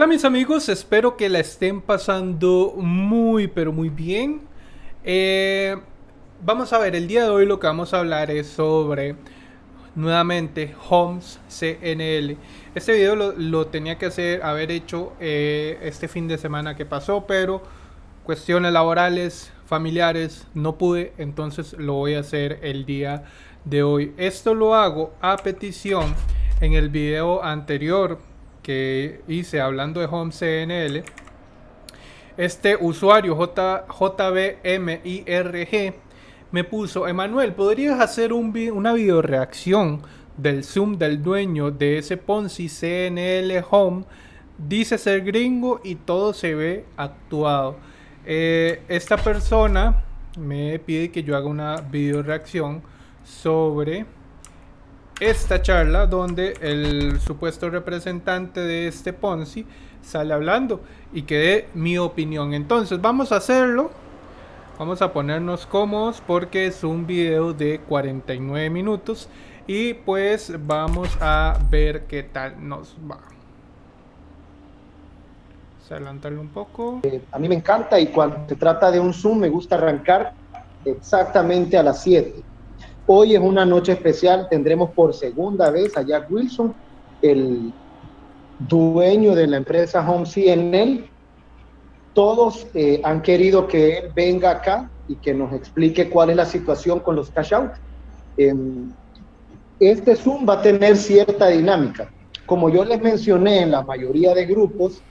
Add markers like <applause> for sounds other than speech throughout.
Hola mis amigos, espero que la estén pasando muy pero muy bien. Eh, vamos a ver, el día de hoy lo que vamos a hablar es sobre nuevamente Homes CNL. Este video lo, tenía que hacer, haber hecho eh, este fin de semana que pasó, pero cuestiones laborales, familiares, no pude, entonces lo voy a hacer el día de hoy. Esto lo hago a petición en el video anterior hice hablando de Home CNL, este usuario J, JBMIRG me puso, Emanuel, ¿podrías hacer un, una video reacción del Zoom del dueño de ese Ponzi CNL Home? Dice ser gringo y todo se ve actuado. Eh, esta persona me pide que yo haga una video reacción sobre esta charla donde el supuesto representante de este Ponzi sale hablando y que dé mi opinión. Entonces vamos a hacerlo. Vamos a ponernos cómodos porque es un video de 49 minutos y pues vamos a ver qué tal nos va. Vamos a adelantarlo un poco. Eh, a mí me encanta y cuando se trata de un Zoom me gusta arrancar exactamente a las 7 Hoy es una noche especial, tendremos por segunda vez a Jack Wilson, el dueño de la empresa Home. Todos eh, han querido que él venga acá y que nos explique cuál es la situación con los cash out. Em, este Zoom va a tener cierta dinámica. Como yo les mencioné en la mayoría de grupos,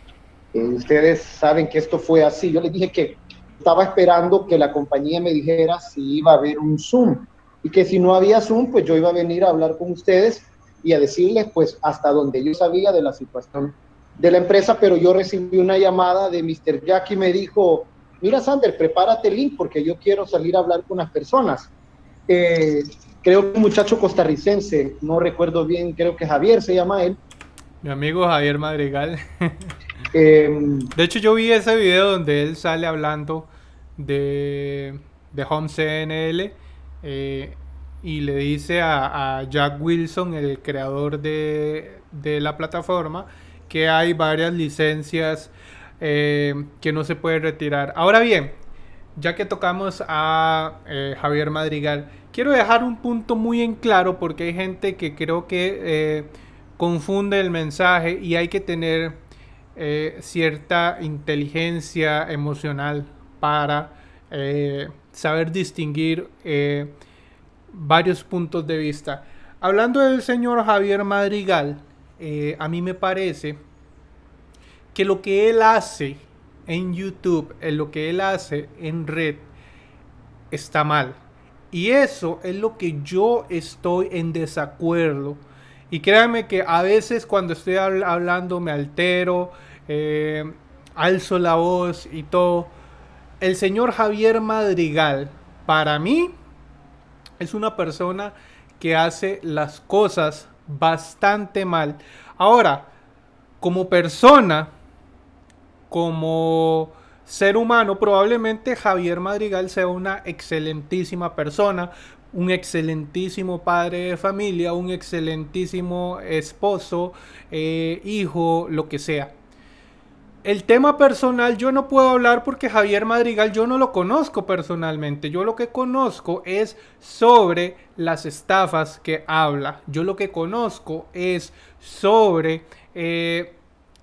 eh, ustedes saben que esto fue así. Yo les dije que estaba esperando que la compañía me dijera si iba a haber un Zoom y que si no había Zoom, pues yo iba a venir a hablar con ustedes y a decirles pues hasta donde yo sabía de la situación de la empresa, pero yo recibí una llamada de Mr. Jack y me dijo, mira Sander, prepárate el link porque yo quiero salir a hablar con las personas. Eh, creo que un muchacho costarricense, no recuerdo bien, creo que Javier se llama él. Mi amigo Javier Madrigal. <laughs> Em, de hecho yo vi ese video donde él sale hablando de, de Home CNL eh, y le dice a, Jack Wilson, el creador de, la plataforma, que hay varias licencias eh, que no se puede retirar. Ahora bien, ya que tocamos a eh, Javier Madrigal, quiero dejar un punto muy en claro porque hay gente que creo que confunde el mensaje y hay que tener cierta inteligencia emocional para saber distinguir eh, varios puntos de vista. Hablando del señor Javier Madrigal, eh, a mí me parece que lo que él hace en YouTube, en lo que él hace en red, está mal. Y eso es lo que yo estoy en desacuerdo. Y créanme que a veces cuando estoy hablando me altero, eh, alzo la voz y todo el señor Javier Madrigal, para mí, es una persona que hace las cosas bastante mal. Ahora, como persona, como ser humano, probablemente Javier Madrigal sea una excelentísima persona, un excelentísimo padre de familia, un excelentísimo esposo, eh, hijo, lo que sea. El tema personal yo no puedo hablar porque Javier Madrigal yo no lo conozco personalmente. Yo lo que conozco es sobre las estafas que habla. Yo lo que conozco es sobre eh,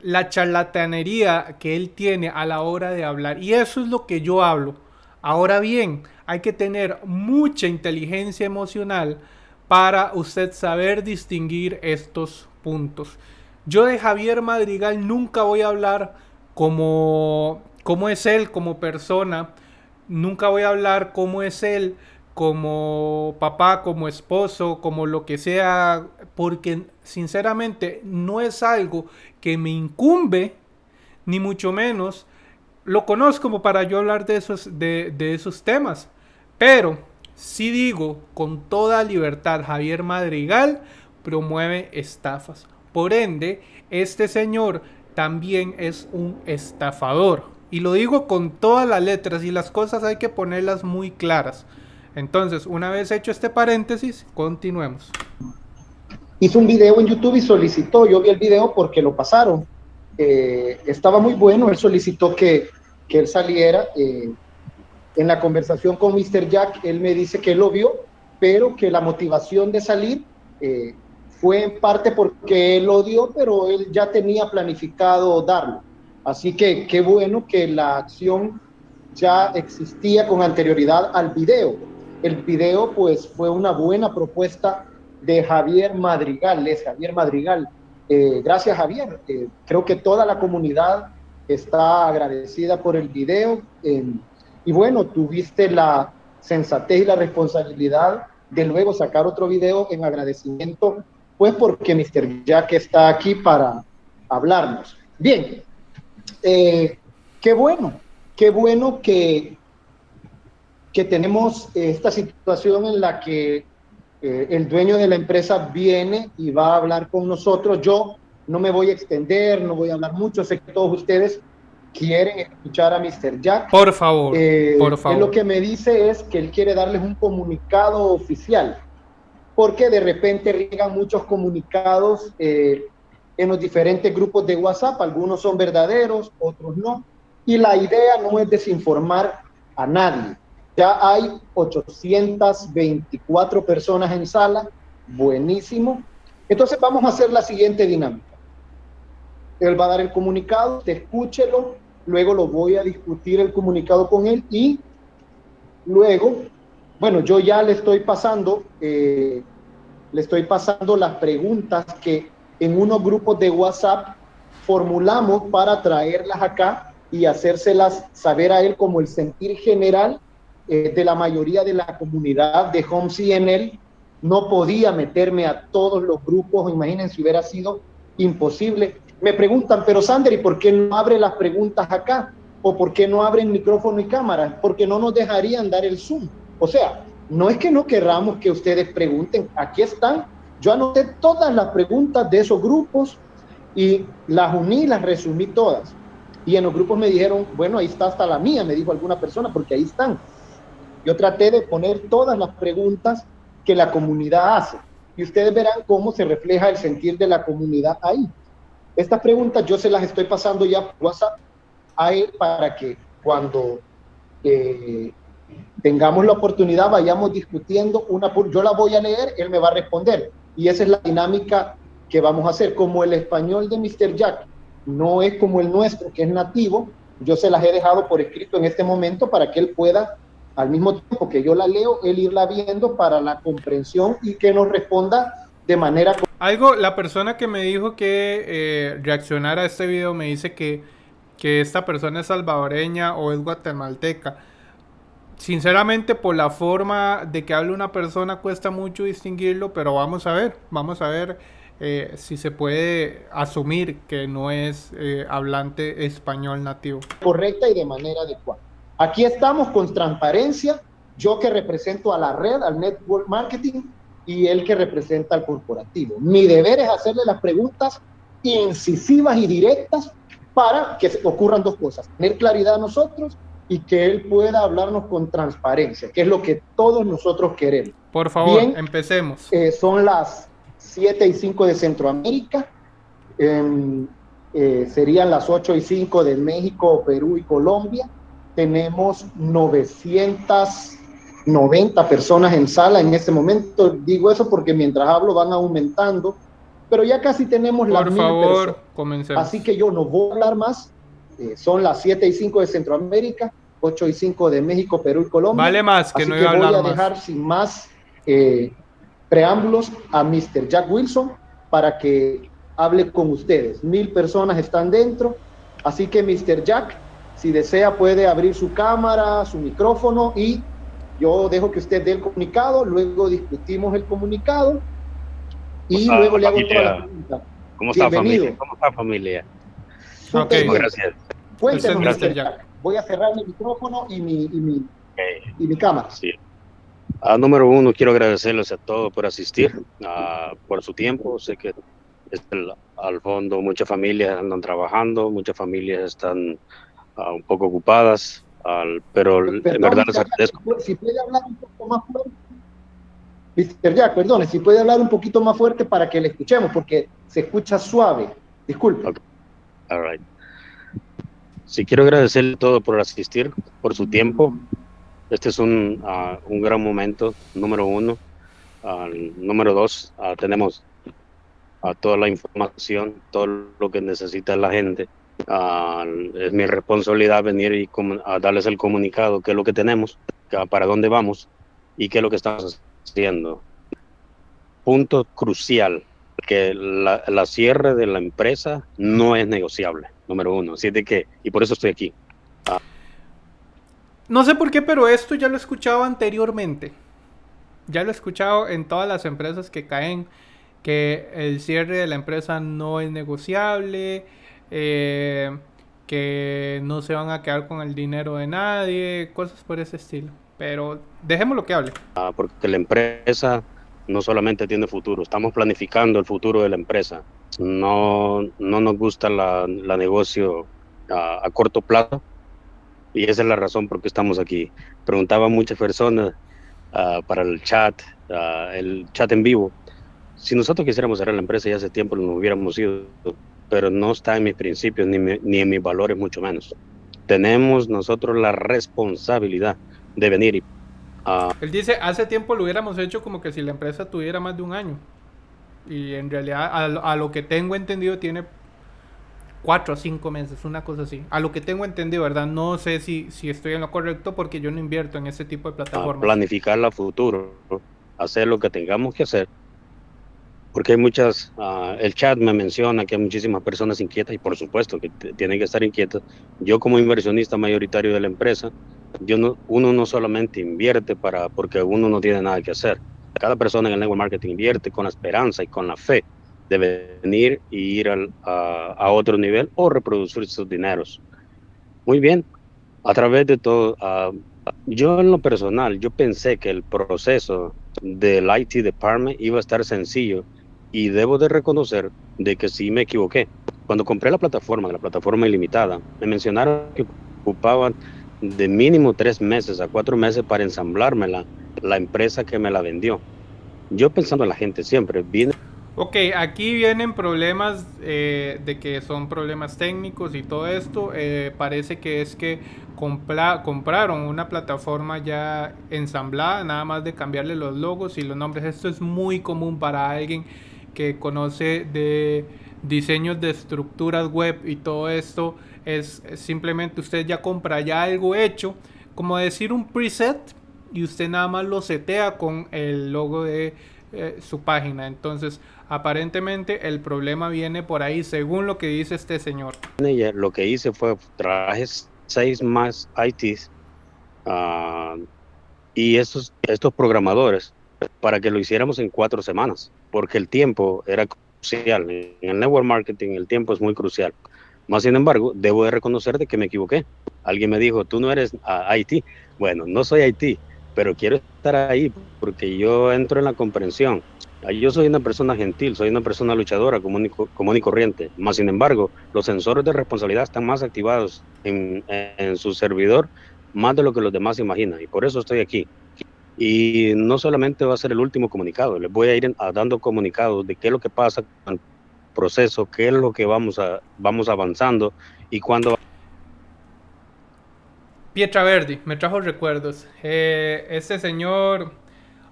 la charlatanería que él tiene a la hora de hablar. Y eso es lo que yo hablo. Ahora bien, hay que tener mucha inteligencia emocional para usted saber distinguir estos puntos. Yo de Javier Madrigal nunca voy a hablar como es él como persona. Nunca voy a hablar cómo es él como papá, como esposo, como lo que sea, porque sinceramente no es algo que me incumbe, ni mucho menos lo conozco como para yo hablar de esos, de, de esos temas. Pero si digo con toda libertad, Javier Madrigal promueve estafas. Por ende, este señor también es un estafador. Y lo digo con todas las letras y las cosas hay que ponerlas muy claras. Entonces, una vez hecho este paréntesis, continuemos. Hizo un video en YouTube y solicitó, yo vi el video porque lo pasaron. eh, estaba muy bueno, él solicitó que, que él saliera. Eh, en la conversación con Mr. Jack, él me dice que lo vio, pero que la motivación de salir eh, fue en parte porque él lo dio, pero él ya tenía planificado darlo. Así que qué bueno que la acción ya existía con anterioridad al video. El video pues fue una buena propuesta de Javier Madrigal, es Javier Madrigal. Eh, gracias Javier, eh, creo que toda la comunidad está agradecida por el video. y bueno, tuviste la sensatez y la responsabilidad de luego sacar otro video en agradecimiento, pues porque Mr. Jack está aquí para hablarnos. Bien, eh, qué bueno, qué bueno que, que tenemos esta situación en la que eh, el dueño de la empresa viene y va a hablar con nosotros. Yo no me voy a extender, no voy a hablar mucho, sé que todos ustedes quieren escuchar a Mr. Jack. Por favor, eh, por favor. lo que me dice es que él quiere darles un comunicado oficial, porque de repente llegan muchos comunicados eh, en los diferentes grupos de WhatsApp, algunos son verdaderos, otros no, y la idea no es desinformar a nadie. Ya hay 824 personas en sala, buenísimo. Entonces vamos a hacer la siguiente dinámica. Él va a dar el comunicado, te escúchelo, luego lo voy a discutir el comunicado con él y luego, bueno, yo ya le estoy pasando, eh, le estoy pasando las preguntas que en unos grupos de WhatsApp formulamos para traerlas acá y hacérselas saber a él como el sentir general eh, de la mayoría de la comunidad de Home CNL. No podía meterme a todos los grupos, imagínense, hubiera sido imposible me preguntan, pero Sander, ¿y por qué no abre las preguntas acá? ¿O por qué no abren micrófono y cámara? Porque no nos dejarían dar el Zoom. O sea, no es que no querramos que ustedes pregunten, aquí están. Yo anoté todas las preguntas de esos grupos y las uní, las resumí todas. Y en los grupos me dijeron, bueno, ahí está hasta la mía, me dijo alguna persona, porque ahí están. Yo traté de poner todas las preguntas que la comunidad hace. Y ustedes verán cómo se refleja el sentir de la comunidad ahí. Estas preguntas yo se las estoy pasando ya por WhatsApp a él para que cuando eh, tengamos la oportunidad vayamos discutiendo una por, yo la voy a leer, él me va a responder y esa es la dinámica que vamos a hacer. Como el español de Mr. Jack no es como el nuestro, que es nativo, yo se las he dejado por escrito en este momento para que él pueda, al mismo tiempo que yo la leo, él irla viendo para la comprensión y que nos responda de manera... Algo, la persona que me dijo que eh, reaccionara a este video me dice que, que esta persona es salvadoreña o es guatemalteca. Sinceramente, por la forma de que habla una persona cuesta mucho distinguirlo, pero vamos a ver, vamos a ver eh, si se puede asumir que no es eh, hablante español nativo. Correcta y de manera adecuada. Aquí estamos con transparencia, yo que represento a la red, al network marketing, y el que representa al corporativo. Mi deber es hacerle las preguntas incisivas y directas para que ocurran dos cosas, tener claridad a nosotros y que él pueda hablarnos con transparencia, que es lo que todos nosotros queremos. Por favor, empecemos. Eh, son las 7 y 5 de Centroamérica, eh, serían las 8 y 5 de México, Perú y Colombia. Tenemos 900 90 personas en sala en este momento. Digo eso porque mientras hablo van aumentando, pero ya casi tenemos la Por favor, comencemos. Así que yo no voy a hablar más. Eh, son las 7 y 5 de Centroamérica, 8 y 5 de México, Perú y Colombia. Vale más que no iba a voy a dejar sin más eh, preámbulos a Mr. Jack Wilson para que hable con ustedes. Mil personas están dentro, así que Mr. Jack, si desea, puede abrir su cámara, su micrófono y yo dejo que usted dé el comunicado, luego discutimos el comunicado y luego le hago toda la pregunta. ¿Cómo está familia? ¿Cómo está familia? Ok, gracias. Cuéntenos, gracias, Jack. Voy a cerrar mi micrófono y mi, y mi, y mi cámara. Sí. Ah, número uno, quiero agradecerles a todos por asistir, ah, por su tiempo. Sé que al fondo muchas familias andan trabajando, muchas familias están ah, un poco ocupadas pero en verdad les agradezco. Si puede hablar un poco más fuerte. Mr. Jack, perdone, si puede hablar un poquito más fuerte para que le escuchemos, porque se escucha suave. Disculpe. All right. Sí, quiero agradecerle todo por asistir, por su tiempo. Este es un, uh, un gran momento, número uno. Uh, número dos, uh, tenemos toda la información, todo lo que necesita la gente. es mi responsabilidad venir y a darles el comunicado, qué es lo que tenemos, para dónde vamos y qué es lo que estamos haciendo. Punto crucial, que la, la cierre de la empresa no es negociable, número uno. Así de que, y por eso estoy aquí. No sé por qué, pero esto ya lo he escuchado anteriormente. Ya lo he escuchado en todas las empresas que caen, que el cierre de la empresa no es negociable, eh, que no se van a quedar con el dinero de nadie, cosas por ese estilo. Pero dejemos lo que hable. Ah, porque la empresa no solamente tiene futuro, estamos planificando el futuro de la empresa. No, no nos gusta la, la negocio a, a, corto plazo y esa es la razón por qué estamos aquí. Preguntaban muchas personas uh, para el chat, uh, el chat en vivo. Si nosotros quisiéramos cerrar la empresa ya hace tiempo nos hubiéramos ido, pero no está en mis principios ni, me, ni en mis valores, mucho menos. Tenemos nosotros la responsabilidad de venir y Uh, Él dice, hace tiempo lo hubiéramos hecho como que si la empresa tuviera más de un año. Y en realidad, a, a lo que tengo entendido, tiene cuatro o cinco meses, una cosa así. A lo que tengo entendido, ¿verdad? No sé si, si estoy en lo correcto porque yo no invierto en ese tipo de plataformas. planificar la futuro, hacer lo que tengamos que hacer. Porque hay muchas, uh, el chat me menciona que hay muchísimas personas inquietas y por supuesto que tienen que estar inquietas. Yo como inversionista mayoritario de la empresa, yo no, uno no solamente invierte para, porque uno no tiene nada que hacer. Cada persona en el network marketing invierte con la esperanza y con la fe de venir y ir al, a, otro nivel o reproducir sus dineros. Muy bien, a través de todo, uh, yo en lo personal, yo pensé que el proceso del IT department iba a estar sencillo y debo de reconocer de que sí me equivoqué. Cuando compré la plataforma, la plataforma ilimitada, me mencionaron que ocupaban de mínimo tres meses a cuatro meses para ensamblármela la empresa que me la vendió. Yo pensando en la gente siempre, viene... Ok, aquí vienen problemas eh, de que son problemas técnicos y todo esto. Eh, parece que es que compra compraron una plataforma ya ensamblada, nada más de cambiarle los logos y los nombres. Esto es muy común para alguien que conoce de diseños de estructuras web y todo esto es simplemente usted ya compra ya algo hecho, como decir un preset y usted nada más lo setea con el logo de eh, su página. Entonces, aparentemente el problema viene por ahí, según lo que dice este señor. Lo que hice fue traje seis más ITs uh, y estos, estos programadores para que lo hiciéramos en cuatro semanas, porque el tiempo era crucial. En el network marketing el tiempo es muy crucial. Más sin embargo, debo de reconocer de que me equivoqué. Alguien me dijo, tú no eres IT. Bueno, no soy IT, pero quiero estar ahí porque yo entro en la comprensión. Yo soy una persona gentil, soy una persona luchadora, común y, común y corriente. Más sin embargo, los sensores de responsabilidad están más activados en, en su servidor, más de lo que los demás imaginan. Y por eso estoy aquí. Y no solamente va a ser el último comunicado, les voy a ir dando comunicados de qué es lo que pasa proceso, qué es lo que vamos, a, vamos avanzando y cuándo. Pietra Verdi, me trajo recuerdos. Eh, este señor,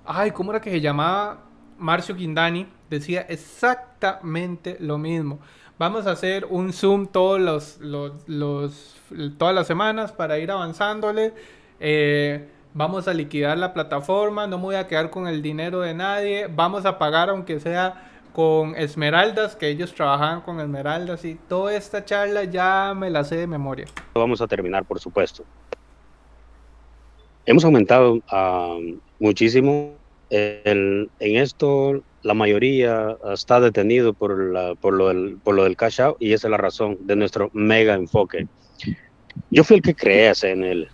ay, ¿cómo era que se llamaba? Marcio Quindani decía exactamente lo mismo. Vamos a hacer un Zoom todos los, los, los todas las semanas para ir avanzándole. Eh, vamos a liquidar la plataforma, no me voy a quedar con el dinero de nadie, vamos a pagar aunque sea con esmeraldas, que ellos trabajaban con esmeraldas y toda esta charla ya me la sé de memoria. Vamos a terminar, por supuesto. Hemos aumentado uh, muchísimo. El, en esto, la mayoría está detenido por, la, por, lo del, por lo del cash out y esa es la razón de nuestro mega enfoque. Yo fui el que creé en él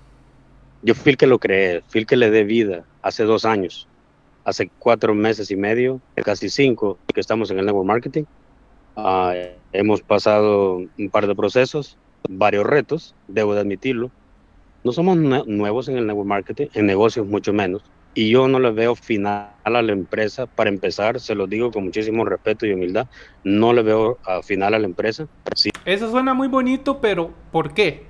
yo fui el que lo creé, fui el que le dé vida hace dos años, hace cuatro meses y medio, casi cinco que estamos en el network marketing. Uh, hemos pasado un par de procesos, varios retos, debo de admitirlo. No somos nuevos en el network marketing, en negocios mucho menos, y yo no le veo final a la empresa. Para empezar, se lo digo con muchísimo respeto y humildad, no le veo a final a la empresa. Sí. Eso suena muy bonito, pero ¿por qué?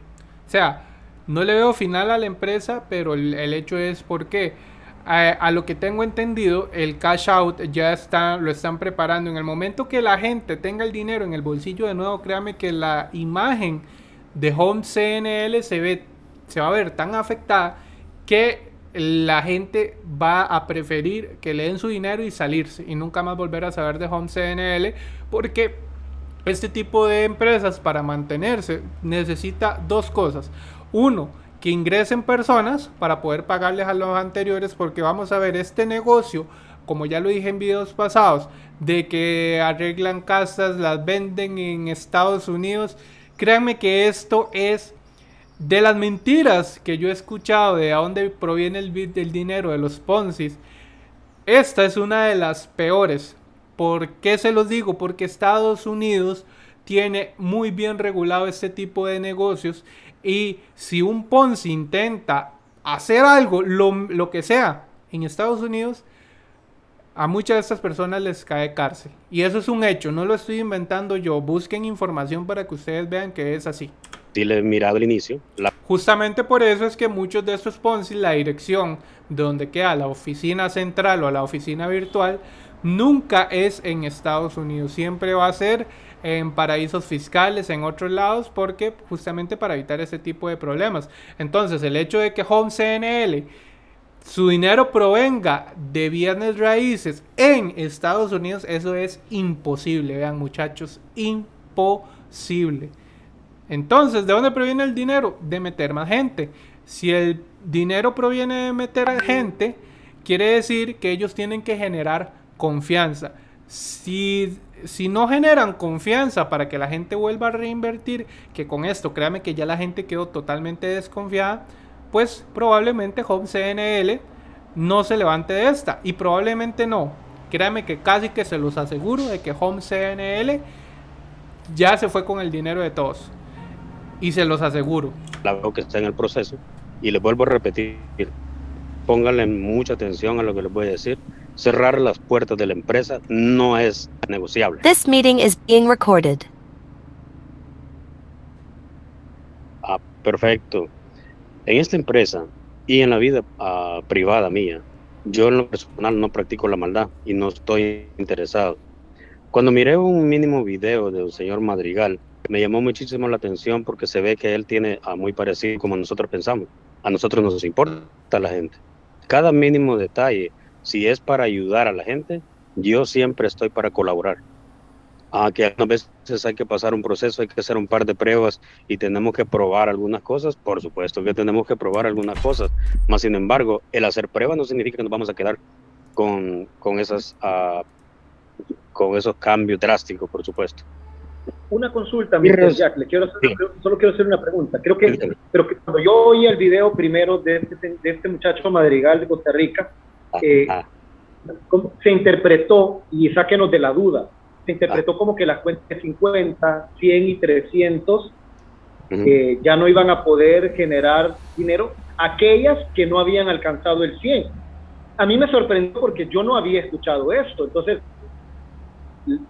O sea, no le veo final a la empresa, pero el, hecho es por qué. A, lo que tengo entendido, el cash out ya está, lo están preparando. En el momento que la gente tenga el dinero en el bolsillo de nuevo, créame que la imagen de Home CNL se, ve, se va a ver tan afectada que la gente va a preferir que le den su dinero y salirse y nunca más volver a saber de Home CNL porque este tipo de empresas para mantenerse necesita dos cosas. Uno, que ingresen personas para poder pagarles a los anteriores porque vamos a ver este negocio como ya lo dije en videos pasados de que arreglan casas las venden en Estados Unidos créanme que esto es de las mentiras que yo he escuchado de a dónde proviene el, el dinero de los Ponzi, esta es una de las peores. ¿Por qué se los digo? Porque Estados Unidos tiene muy bien regulado este tipo de negocios y si un Ponzi intenta hacer algo, lo, lo que sea, en Estados Unidos, a muchas de estas personas les cae cárcel. Y eso es un hecho, no lo estoy inventando yo. Busquen información para que ustedes vean que es así le mirado al inicio. Justamente por eso es que muchos de estos Ponzi, la dirección donde queda la oficina central o la oficina virtual, nunca es en Estados Unidos. Siempre va a ser en paraísos fiscales, en otros lados, porque justamente para evitar ese tipo de problemas. Entonces, el hecho de que Home CNL su dinero provenga de bienes raíces en Estados Unidos, eso es imposible, vean muchachos, imposible. Entonces, ¿de dónde proviene el dinero? De meter más gente. Si el dinero proviene de meter gente, quiere decir que ellos tienen que generar confianza. Si, si no generan confianza para que la gente vuelva a reinvertir, que con esto créame que ya la gente quedó totalmente desconfiada, pues probablemente Home CNL no se levante de esta. Y probablemente no. Créame que casi que se los aseguro de que Home CNL ya se fue con el dinero de todos. Y se los aseguro. La veo que está en el proceso. Y les vuelvo a repetir, pónganle mucha atención a lo que les voy a decir. Cerrar las puertas de la empresa no es negociable. This meeting is being recorded. Ah, perfecto. En esta empresa y en la vida ah, privada mía, yo en lo personal no practico la maldad y no estoy interesado. Cuando miré un mínimo video de un señor Madrigal, me llamó muchísimo la atención porque se ve que él tiene a muy parecido como nosotros pensamos. A nosotros nos importa la gente. Cada mínimo detalle, si es para ayudar a la gente, yo siempre estoy para colaborar. A que a veces hay que pasar un proceso, hay que hacer un par de pruebas y tenemos que probar algunas cosas, por supuesto que tenemos que probar algunas cosas, más sin embargo, el hacer pruebas no significa que nos vamos a quedar con, con, esas, uh, con esos cambios drásticos, por supuesto una consulta, Mr. Jack, le quiero solo quiero hacer una pregunta. Creo que, pero que cuando yo oí el video primero de este, de este muchacho Madrigal de Costa Rica, eh, se interpretó, y sáquenos de la duda, se interpretó como que las cuentas de 50, 100 y 300 eh, ya no iban a poder generar dinero, aquellas que no habían alcanzado el 100. A mí me sorprendió porque yo no había escuchado esto, entonces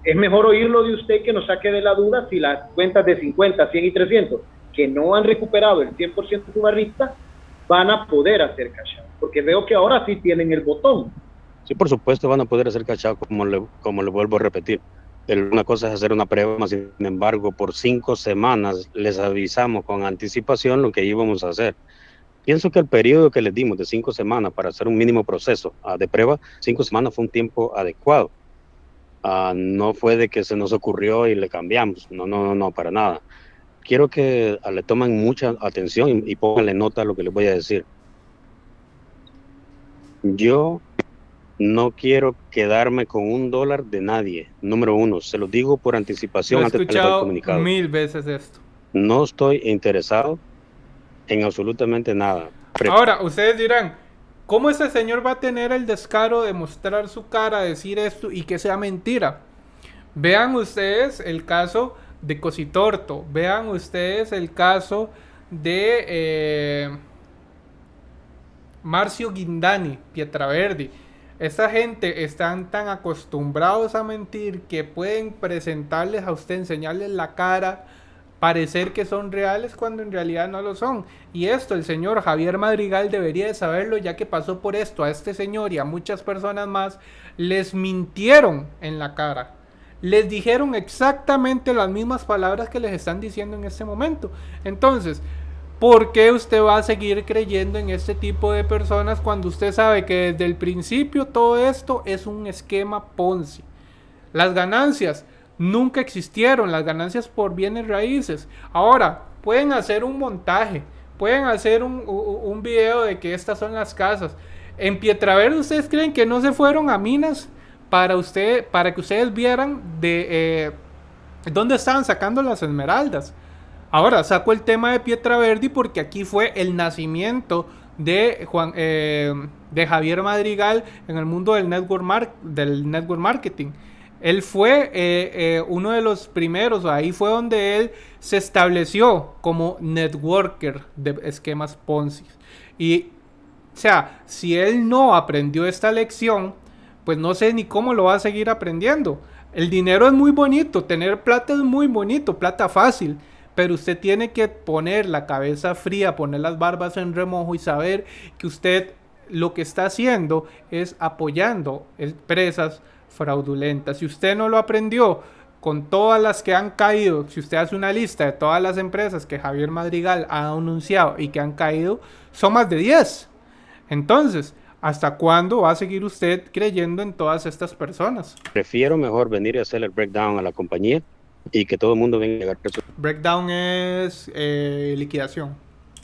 es mejor oírlo de usted que nos saque de la duda si las cuentas de 50, 100 y 300 que no han recuperado el 100% de su barrista van a poder hacer cash porque veo que ahora sí tienen el botón. Sí, por supuesto van a poder hacer cash como le, como le vuelvo a repetir. Una cosa es hacer una prueba, sin embargo, por cinco semanas les avisamos con anticipación lo que íbamos a hacer. Pienso que el periodo que les dimos de cinco semanas para hacer un mínimo proceso ah, de prueba, cinco semanas fue un tiempo adecuado Ah, no fue de que se nos ocurrió y le cambiamos, no, no, no, no, para nada. Quiero que le tomen mucha atención y, pónganle nota a lo que les voy a decir. Yo no quiero quedarme con un dólar de nadie. Número uno, se lo digo por anticipación antes de comunicado. Mil veces esto. No estoy interesado en absolutamente nada. Ahora, ustedes dirán, ¿Cómo ese señor va a tener el descaro de mostrar su cara, decir esto y que sea mentira? Vean ustedes el caso de Cositorto, vean ustedes el caso de... Eh, Marcio Guindani, Pietraverdi. Esta gente están tan acostumbrados a mentir que pueden presentarles a usted, enseñarles la cara, parecer que son reales cuando en realidad no lo son. Y esto el señor Javier Madrigal debería de saberlo ya que pasó por esto a este señor y a muchas personas más, les mintieron en la cara. Les dijeron exactamente las mismas palabras que les están diciendo en este momento. Entonces, ¿por qué usted va a seguir creyendo en este tipo de personas cuando usted sabe que desde el principio todo esto es un esquema Ponzi? Las ganancias nunca existieron las ganancias por bienes raíces. Ahora, pueden hacer un montaje, pueden hacer un, un video de que estas son las casas. En Pietraverde, ¿ustedes creen que no se fueron a minas para, usted, para que ustedes vieran de eh, dónde estaban sacando las esmeraldas? Ahora, saco el tema de Pietraverdi porque aquí fue el nacimiento de, Juan, eh, de Javier Madrigal en el mundo del network, del network marketing. Él fue eh, uno de los primeros, ahí fue donde él se estableció como networker de esquemas Ponzi. Y, o sea, si él no aprendió esta lección, pues no sé ni cómo lo va a seguir aprendiendo. El dinero es muy bonito, tener plata es muy bonito, plata fácil, pero usted tiene que poner la cabeza fría, poner las barbas en remojo y saber que usted lo que está haciendo es apoyando empresas fraudulenta. Si usted no lo aprendió con todas las que han caído, si usted hace una lista de todas las empresas que Javier Madrigal ha anunciado y que han caído, son más de 10. Entonces, ¿hasta cuándo va a seguir usted creyendo en todas estas personas? Prefiero mejor venir a hacer el breakdown a la compañía y que todo el mundo venga a su Breakdown es eh, liquidación.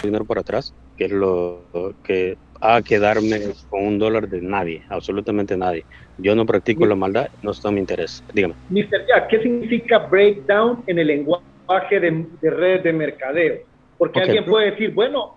Dinero para atrás, que es lo que a quedarme con un dólar de nadie, absolutamente nadie. Yo no practico la maldad, no está en mi interés. Dígame. Mr. Jack, ¿qué significa breakdown en el lenguaje de, redes de mercadeo? Porque alguien puede decir, bueno,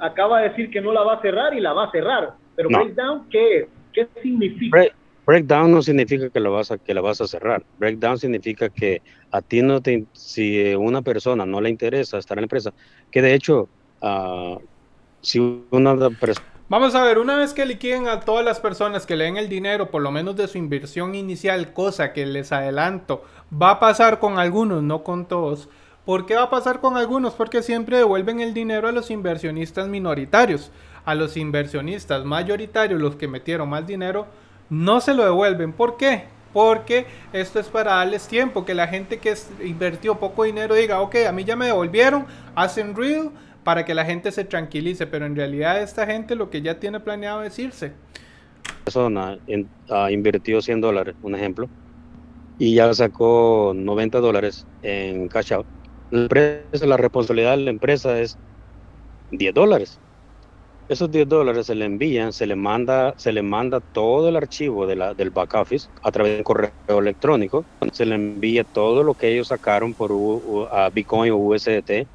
acaba de decir que no la va a cerrar y la va a cerrar, pero breakdown, ¿qué es? ¿Qué significa? breakdown no significa que la, vas a, que la vas a cerrar. Breakdown significa que a ti no te, si una persona no le interesa estar en la empresa, que de hecho, uh, si una persona Vamos a ver, una vez que liquiden a todas las personas que le den el dinero, por lo menos de su inversión inicial, cosa que les adelanto, va a pasar con algunos, no con todos. ¿Por qué va a pasar con algunos? Porque siempre devuelven el dinero a los inversionistas minoritarios. A los inversionistas mayoritarios, los que metieron más dinero, no se lo devuelven. ¿Por qué? Porque esto es para darles tiempo, que la gente que invirtió poco dinero diga, ok, a mí ya me devolvieron, hacen real, para que la gente se tranquilice, pero en realidad esta gente lo que ya tiene planeado es irse. Persona ha invertido 100 dólares, un ejemplo, y ya sacó 90 dólares en cash out. La, responsabilidad de la empresa es 10 dólares. Esos 10 dólares se le envían, se le manda, se le manda todo el archivo de la, del back office a través de correo electrónico. Se le envía todo lo que ellos sacaron por Bitcoin o USDT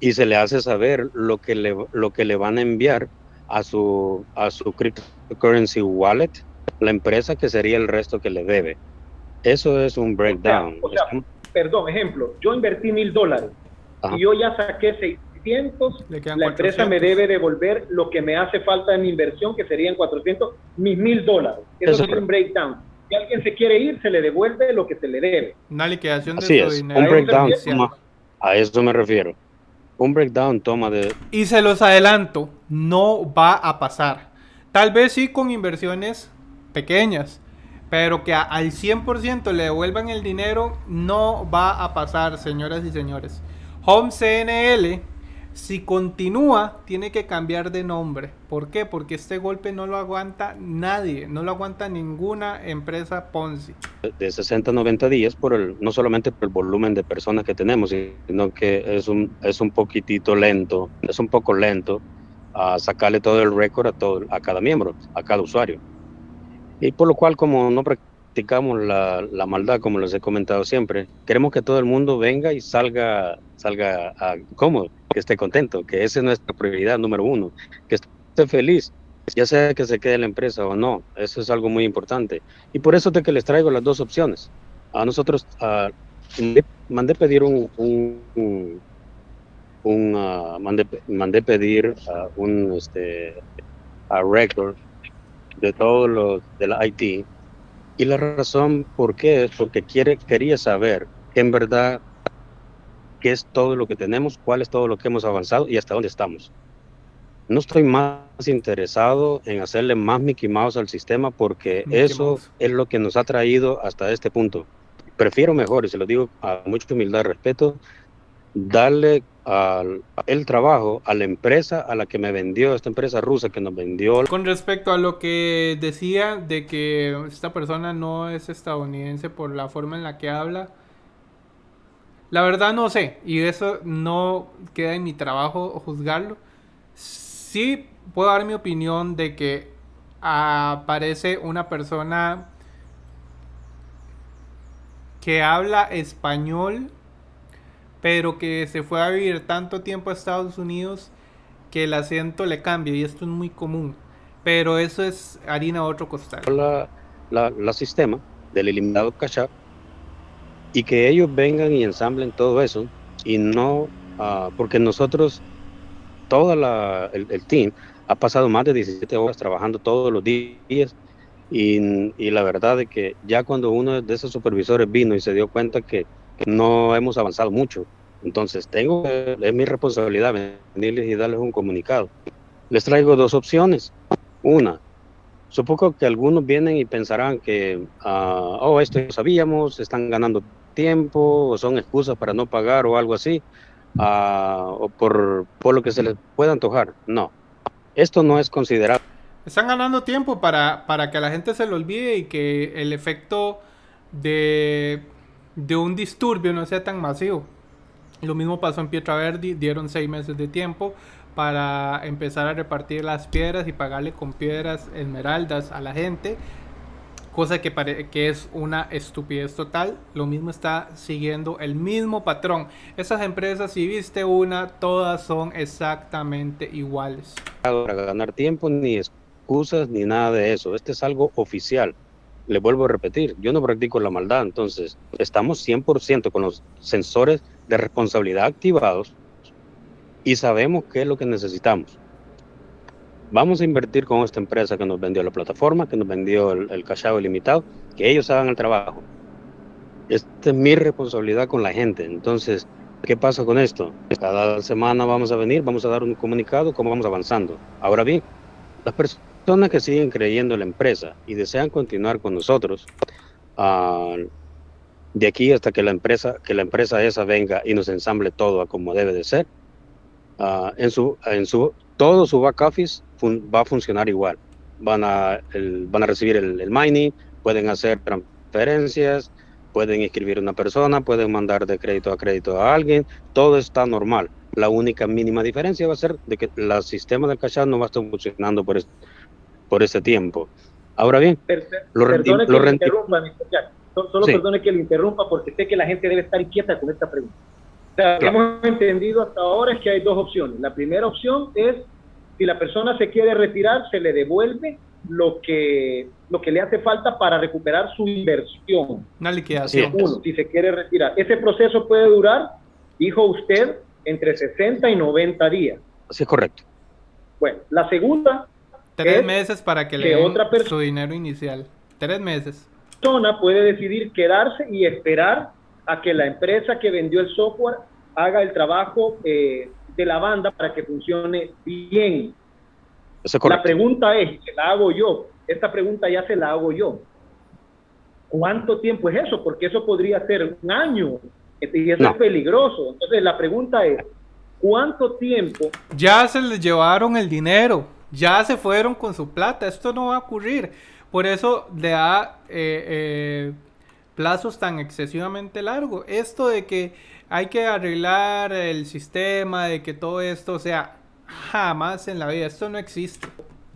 y se le hace saber lo que le, lo que le van a enviar a su, a su cryptocurrency wallet, la empresa que sería el resto que le debe. Eso es un breakdown. perdón, ejemplo, yo invertí mil dólares y yo ya saqué 600, la empresa me debe devolver lo que me hace falta mi inversión, que serían 400, mis mil dólares. Eso, es un breakdown. Si alguien se quiere ir, se le devuelve lo que se le debe. Una liquidación de Así es, dinero. Un breakdown, a eso me refiero un breakdown toma de... Y se los adelanto, no va a pasar. Tal vez sí con inversiones pequeñas, pero que al 100% le devuelvan el dinero, no va a pasar, señoras y señores. Home CNL si continúa, tiene que cambiar de nombre. ¿Por qué? Porque este golpe no lo aguanta nadie, no lo aguanta ninguna empresa Ponzi. De 60 a 90 días, por el, no solamente por el volumen de personas que tenemos, sino que es un, es un poquitito lento, es un poco lento a sacarle todo el récord a, todo, a cada miembro, a cada usuario. Y por lo cual, como no practicamos la, la maldad, como les he comentado siempre, queremos que todo el mundo venga y salga, salga a, cómodo que esté contento, que esa es nuestra prioridad número uno, que esté feliz, ya sea que se quede en la empresa o no, eso es algo muy importante. Y por eso es que les traigo las dos opciones. A nosotros mandé, pedir un, un, uh, mandé, mandé, pedir uh, un, este, record de todos los de la IT. Y la razón por qué es porque quiere, quería saber en verdad qué es todo lo que tenemos, cuál es todo lo que hemos avanzado y hasta dónde estamos. No estoy más interesado en hacerle más Mickey Mouse al sistema porque eso es lo que nos ha traído hasta este punto. Prefiero mejor, y se lo digo a mucha humildad y respeto, darle al, el trabajo a la empresa a la que me vendió, esta empresa rusa que nos vendió. Con respecto a lo que decía de que esta persona no es estadounidense por la forma en la que habla, la verdad no sé, y eso no queda en mi trabajo juzgarlo sí puedo dar mi opinión de que aparece una persona que habla español, pero que se fue a vivir tanto tiempo a Estados Unidos que el acento le cambia y esto es muy común. Pero eso es harina a otro costal. La, la, sistema del eliminado cash y que ellos vengan y ensamblen todo eso y no, uh, porque nosotros todo el, el, team ha pasado más de 17 horas trabajando todos los días y, y, la verdad es que ya cuando uno de esos supervisores vino y se dio cuenta que, no hemos avanzado mucho, entonces tengo, es mi responsabilidad venirles y darles un comunicado. Les traigo dos opciones. Una, supongo que algunos vienen y pensarán que, uh, oh, esto ya sabíamos, están ganando tiempo, o son excusas para no pagar o algo así o por, por lo que se les pueda antojar. No, esto no es considerado. Están ganando tiempo para, para que la gente se lo olvide y que el efecto de, de un disturbio no sea tan masivo. Lo mismo pasó en Pietra dieron seis meses de tiempo para empezar a repartir las piedras y pagarle con piedras esmeraldas a la gente cosa que, que es una estupidez total. Lo mismo está siguiendo el mismo patrón. Esas empresas, si viste una, todas son exactamente iguales. Para ganar tiempo, ni excusas, ni nada de eso. Este es algo oficial. Le vuelvo a repetir, yo no practico la maldad, entonces estamos 100% con los sensores de responsabilidad activados y sabemos qué es lo que necesitamos vamos a invertir con esta empresa que nos vendió la plataforma, que nos vendió el, el cachado ilimitado, que ellos hagan el trabajo. Esta es mi responsabilidad con la gente. Entonces, ¿qué pasa con esto? Cada semana vamos a venir, vamos a dar un comunicado, cómo vamos avanzando. Ahora bien, las personas que siguen creyendo en la empresa y desean continuar con nosotros, uh, de aquí hasta que la empresa que la empresa esa venga y nos ensamble todo a como debe de ser, uh, en su en su todo su back office va a funcionar igual. Van a, van a recibir el, mining, pueden hacer transferencias, pueden inscribir a una persona, pueden mandar de crédito a crédito a alguien, todo está normal. La única mínima diferencia va a ser de que el sistema del cash no va a estar funcionando por, por ese tiempo. Ahora bien, lo perdone que lo interrumpa, Solo perdone que le interrumpa porque sé que la gente debe estar inquieta con esta pregunta. O sea, lo que hemos entendido hasta ahora es que hay dos opciones. La primera opción es si la persona se quiere retirar, se le devuelve lo que, lo que le hace falta para recuperar su inversión. Una liquidación. Uno, si se quiere retirar. Ese proceso puede durar, dijo usted, entre 60 y 90 días. Así es correcto. Bueno, la segunda. Tres meses para que, le den otra su dinero inicial. Tres meses. persona puede decidir quedarse y esperar a que la empresa que vendió el software haga el trabajo eh, de la banda para que funcione bien. la pregunta es, se la hago yo, esta pregunta ya se la hago yo. ¿Cuánto tiempo es eso? Porque eso podría ser un año y eso es peligroso. Entonces la pregunta es, ¿cuánto tiempo? Ya se les llevaron el dinero, ya se fueron con su plata, esto no va a ocurrir. Por eso le da eh, eh, plazos tan excesivamente largos. Esto de que hay que arreglar el sistema, de que todo esto, o sea, jamás en la vida, esto no existe.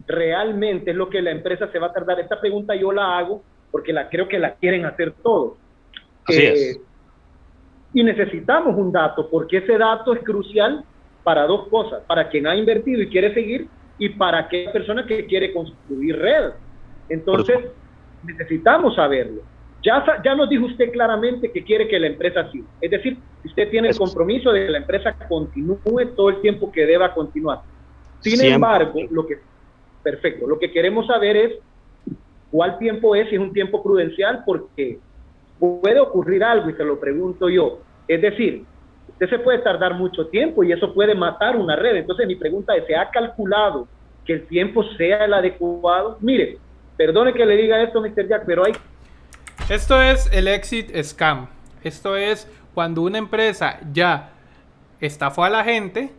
Realmente es lo que la empresa se va a tardar. Esta pregunta yo la hago porque la creo que la quieren hacer todos. Así es. Eh, y necesitamos un dato, porque ese dato es crucial para dos cosas, para quien ha invertido y quiere seguir y para aquella persona que quiere construir red. Entonces, necesitamos saberlo. Ya, ya nos dijo usted claramente que quiere que la empresa siga. Es decir, usted tiene el compromiso de que la empresa continúe todo el tiempo que deba continuar. Sin embargo, lo que, Perfecto. Lo que queremos saber es cuál tiempo es, si es un tiempo prudencial, porque puede ocurrir algo y se lo pregunto yo. Es decir, usted se puede tardar mucho tiempo y eso puede matar una red. Entonces mi pregunta es, ¿se ha calculado que el tiempo sea el adecuado? Mire, perdone que le diga esto, Mr. Jack, pero hay... Esto es el exit scam. Esto es cuando una empresa ya estafó a la gente,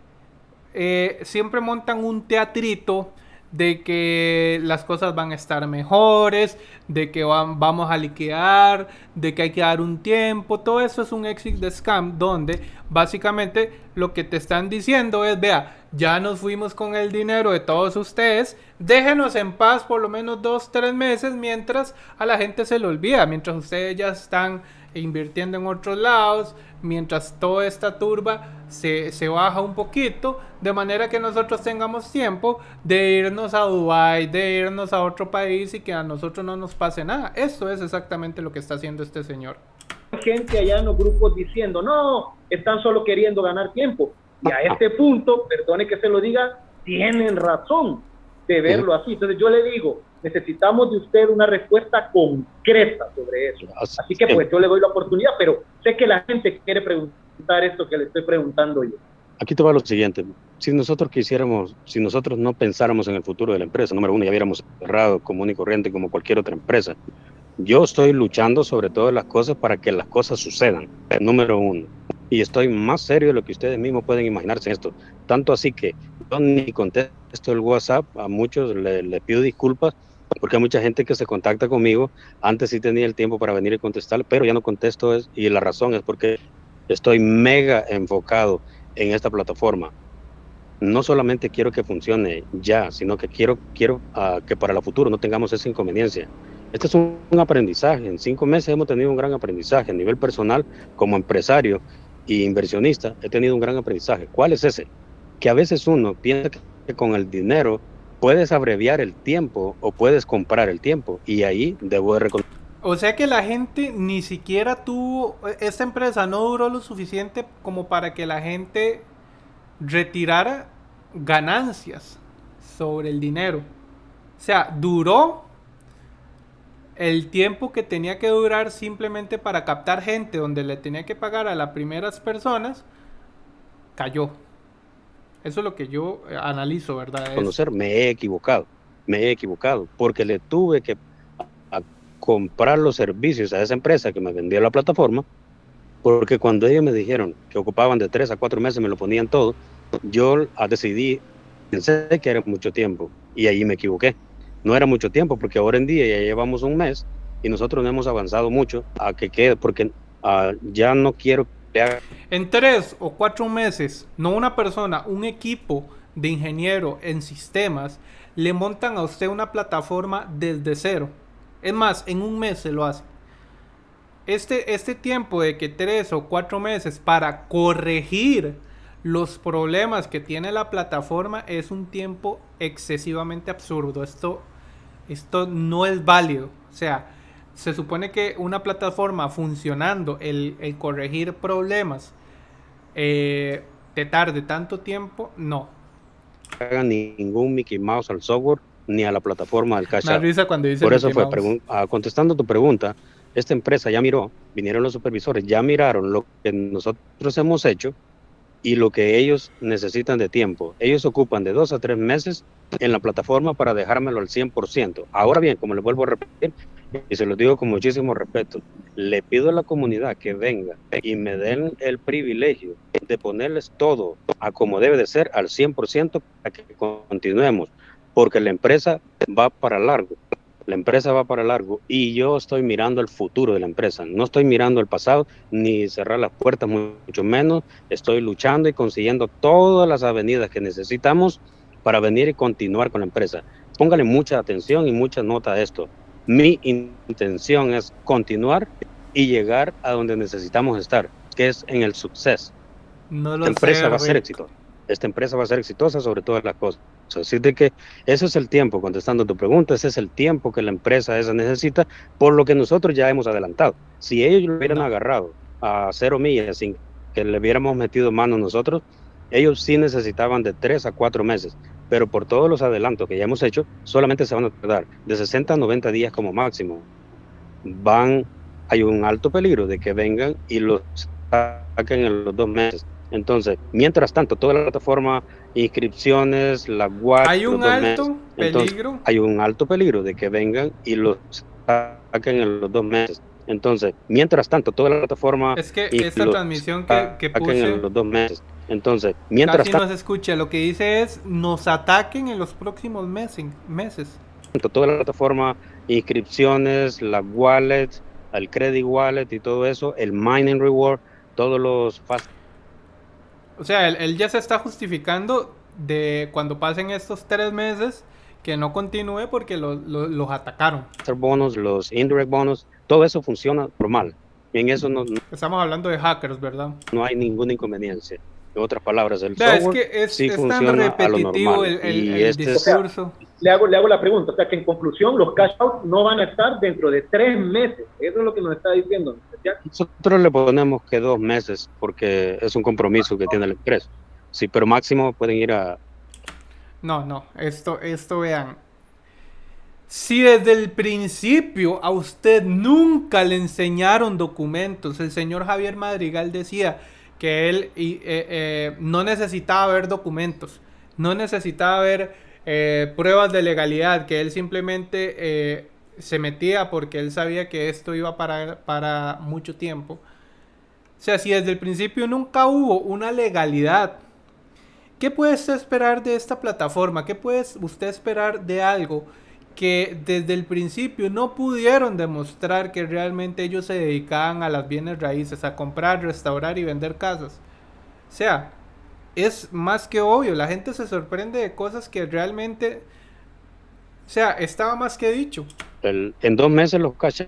eh, siempre montan un teatrito de que las cosas van a estar mejores, de que vamos a liquear, de que hay que dar un tiempo, todo eso es un exit scam donde básicamente lo que te están diciendo es, vea, ya nos fuimos con el dinero de todos ustedes, déjenos en paz por lo menos dos, tres meses mientras a la gente se le olvida, mientras ustedes ya están invirtiendo en otros lados, mientras toda esta turba se, se, baja un poquito, de manera que nosotros tengamos tiempo de irnos a Dubai, de irnos a otro país y que a nosotros no nos pase nada. Eso es exactamente lo que está haciendo este señor. Gente allá en los grupos diciendo, no, están solo queriendo ganar tiempo. Y a este punto, perdone que se lo diga, tienen razón de verlo así. Entonces yo le digo, necesitamos de usted una respuesta concreta sobre eso. Así que pues yo le doy la oportunidad, pero sé que la gente quiere preguntar esto que le estoy preguntando yo. Aquí te va lo siguiente. Si nosotros quisiéramos, si nosotros no pensáramos en el futuro de la empresa, número uno, ya hubiéramos cerrado común y corriente como cualquier otra empresa. Yo estoy luchando sobre todas las cosas para que las cosas sucedan, número uno. Y estoy más serio de lo que ustedes mismos pueden imaginarse en esto. Tanto así que yo ni contesto el WhatsApp, a muchos les le pido disculpas porque hay mucha gente que se contacta conmigo. Antes sí tenía el tiempo para venir y contestar, pero ya no contesto es, y la razón es porque estoy mega enfocado en esta plataforma. No solamente quiero que funcione ya, sino que quiero, quiero uh, que para el futuro no tengamos esa inconveniencia. Este es un, un, aprendizaje. En cinco meses hemos tenido un gran aprendizaje a nivel personal, como empresario e inversionista. He tenido un gran aprendizaje. ¿Cuál es ese? Que a veces uno piensa que con el dinero puedes abreviar el tiempo o puedes comprar el tiempo y ahí debo de reconocer. O sea que la gente ni siquiera tuvo, esta empresa no duró lo suficiente como para que la gente retirara ganancias sobre el dinero. O sea, duró el tiempo que tenía que durar simplemente para captar gente donde le tenía que pagar a las primeras personas, cayó. Eso es lo que yo eh, analizo, ¿verdad? Conocer, me he equivocado, me he equivocado, porque le tuve que comprar los servicios a esa empresa que me vendía la plataforma, porque cuando ellos me dijeron que ocupaban de tres a cuatro meses, me lo ponían todo, yo decidí, pensé que era mucho tiempo, y ahí me equivoqué. No era mucho tiempo, porque ahora en día ya llevamos un mes y nosotros no hemos avanzado mucho a que quede, porque uh, ya no quiero en tres o cuatro meses, no una persona, un equipo de ingeniero en sistemas le montan a usted una plataforma desde cero. Es más, en un mes se lo hace. Este, este tiempo de que tres o cuatro meses para corregir los problemas que tiene la plataforma es un tiempo excesivamente absurdo. Esto, esto no es válido. O sea, se supone que una plataforma funcionando, el, corregir problemas, eh, te tarde tanto tiempo, no. No hagan ningún Mickey Mouse al software ni a la plataforma del cash. cuando dice Por eso fue, ah, contestando tu pregunta, esta empresa ya miró, vinieron los supervisores, ya miraron lo que nosotros hemos hecho y lo que ellos necesitan de tiempo. Ellos ocupan de dos a tres meses en la plataforma para dejármelo al 100%. Ahora bien, como les vuelvo a repetir, y se lo digo con muchísimo respeto, le pido a la comunidad que venga y me den el privilegio de ponerles todo a como debe de ser al 100% para que continuemos, porque la empresa va para largo. La empresa va para largo y yo estoy mirando el futuro de la empresa. No estoy mirando el pasado ni cerrar las puertas, mucho menos. Estoy luchando y consiguiendo todas las avenidas que necesitamos para venir y continuar con la empresa. Póngale mucha atención y mucha nota a esto. Mi intención es continuar y llegar a donde necesitamos estar, que es en el suceso. No la empresa va a ser exitosa. Esta empresa va a ser exitosa sobre todas las cosas. Así de que ese es el tiempo, contestando tu pregunta, ese es el tiempo que la empresa esa necesita, por lo que nosotros ya hemos adelantado. Si ellos lo hubieran agarrado a cero millas sin que le hubiéramos metido mano nosotros, ellos sí necesitaban de tres a cuatro meses. pero por todos los adelantos que ya hemos hecho, solamente se van a tardar de 60 a 90 días como máximo. Van, hay un alto peligro de que vengan y los saquen en los dos meses. Entonces, mientras tanto, toda la plataforma, inscripciones, la web, hay un alto peligro. hay un alto peligro de que vengan y los saquen en los dos meses. Entonces, mientras tanto, toda la plataforma. Es que esta transmisión que, que puse. En los dos meses. Entonces, mientras casi no se escucha. Lo que dice es: nos ataquen en los próximos meses. meses. Toda la plataforma, inscripciones, la wallet, el credit wallet y todo eso, el mining reward, todos los. O sea, él, ya se está justificando de cuando pasen estos tres meses que no continúe porque los atacaron. Los bonos, los indirect bonos, todo eso funciona normal. En eso no, Estamos hablando de hackers, ¿verdad? No hay ninguna inconveniencia. En otras palabras, el software es que es, sí funciona tan repetitivo el, el, este discurso. le, hago, le hago la pregunta, o sea que en conclusión los cash out no van a estar dentro de tres meses. Eso es lo que nos está diciendo. Nosotros le ponemos que dos meses porque es un compromiso que tiene el empresa. Sí, pero máximo pueden ir a... No, no, esto, esto vean, si desde el principio a usted nunca le enseñaron documentos, el señor Javier Madrigal decía que él eh, eh, no necesitaba ver documentos, no necesitaba ver eh, pruebas de legalidad, que él simplemente se metía porque él sabía que esto iba para, para mucho tiempo. O sea, si desde el principio nunca hubo una legalidad, ¿qué puede usted esperar de esta plataforma? ¿Qué puede usted esperar de algo? Que desde el principio no pudieron demostrar que realmente ellos se dedicaban a las bienes raíces, a comprar, restaurar y vender casas. O sea, es más que obvio, la gente se sorprende de cosas que realmente, o sea, estaba más que dicho. en dos meses los cash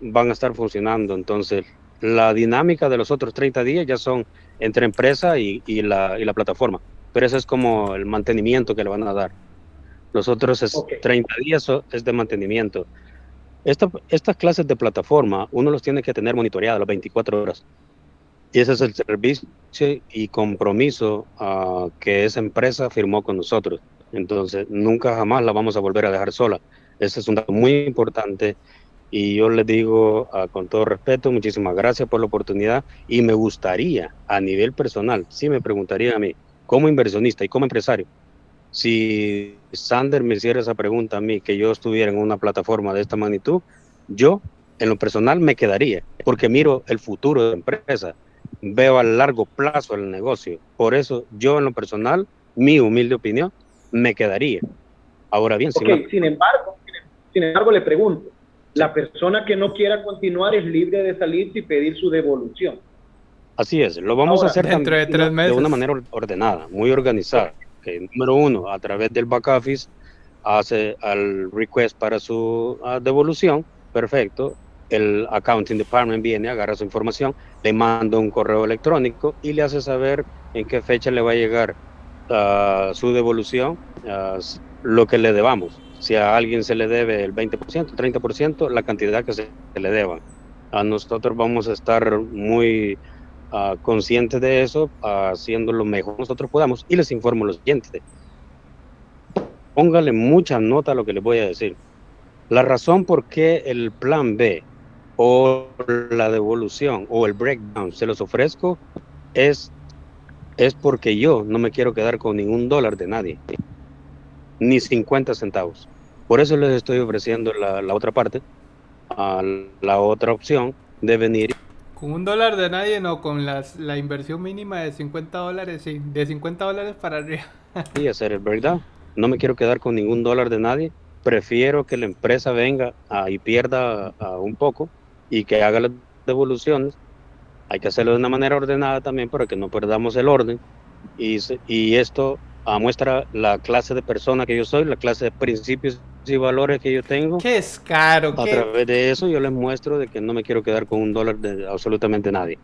van a estar funcionando, entonces la dinámica de los otros 30 días ya son entre empresa y, la, y la plataforma, pero eso es como el mantenimiento que le van a dar. Los otros es 30 días es de mantenimiento. estas clases de plataforma, uno los tiene que tener monitoreadas las 24 horas. Y ese es el servicio y compromiso uh, que esa empresa firmó con nosotros. Entonces, nunca jamás la vamos a volver a dejar sola. Ese es un dato muy importante. Y yo les digo uh, con todo respeto, muchísimas gracias por la oportunidad. Y me gustaría, a nivel personal, si me preguntaría a mí, como inversionista y como empresario, si Sander me hiciera esa pregunta a mí, que yo estuviera en una plataforma de esta magnitud, yo en lo personal me quedaría, porque miro el futuro de la empresa, veo a largo plazo el negocio. Por eso yo en lo personal, mi humilde opinión, me quedaría. Ahora bien, sin embargo, sin embargo le pregunto, la persona que no quiera continuar es libre de salir y pedir su devolución. Así es, lo vamos a hacer de, de una manera ordenada, muy organizada número uno, a través del back office, hace el request para su ah, devolución, perfecto. El accounting department viene, agarra su información, le manda un correo electrónico y le hace saber en qué fecha le va a llegar ah, su devolución, ah, lo que le debamos. Si a alguien se le debe el 20%, 30%, la cantidad que se le deba. A nosotros vamos a estar muy uh, conscientes de eso, haciendo lo mejor nosotros podamos. Y les informo lo siguiente. Póngale mucha nota a lo que les voy a decir. La razón por qué el plan B o la devolución o el breakdown se los ofrezco es, es porque yo no me quiero quedar con ningún dólar de nadie, ni 50 centavos. Por eso les estoy ofreciendo la, la otra parte, a la otra opción de venir con un dólar de nadie, no, con las, la inversión mínima de 50 dólares, sí, de 50 dólares para arriba. <laughs> sí, hacer el breakdown. No me quiero quedar con ningún dólar de nadie. Prefiero que la empresa venga y pierda un poco y que haga las devoluciones. Hay que hacerlo de una manera ordenada también para que no perdamos el orden. Y, y esto muestra la clase de persona que yo soy, la clase de principios y valores que yo tengo. Qué es caro. A través de eso yo les muestro de que no me quiero quedar con un dólar de absolutamente nadie.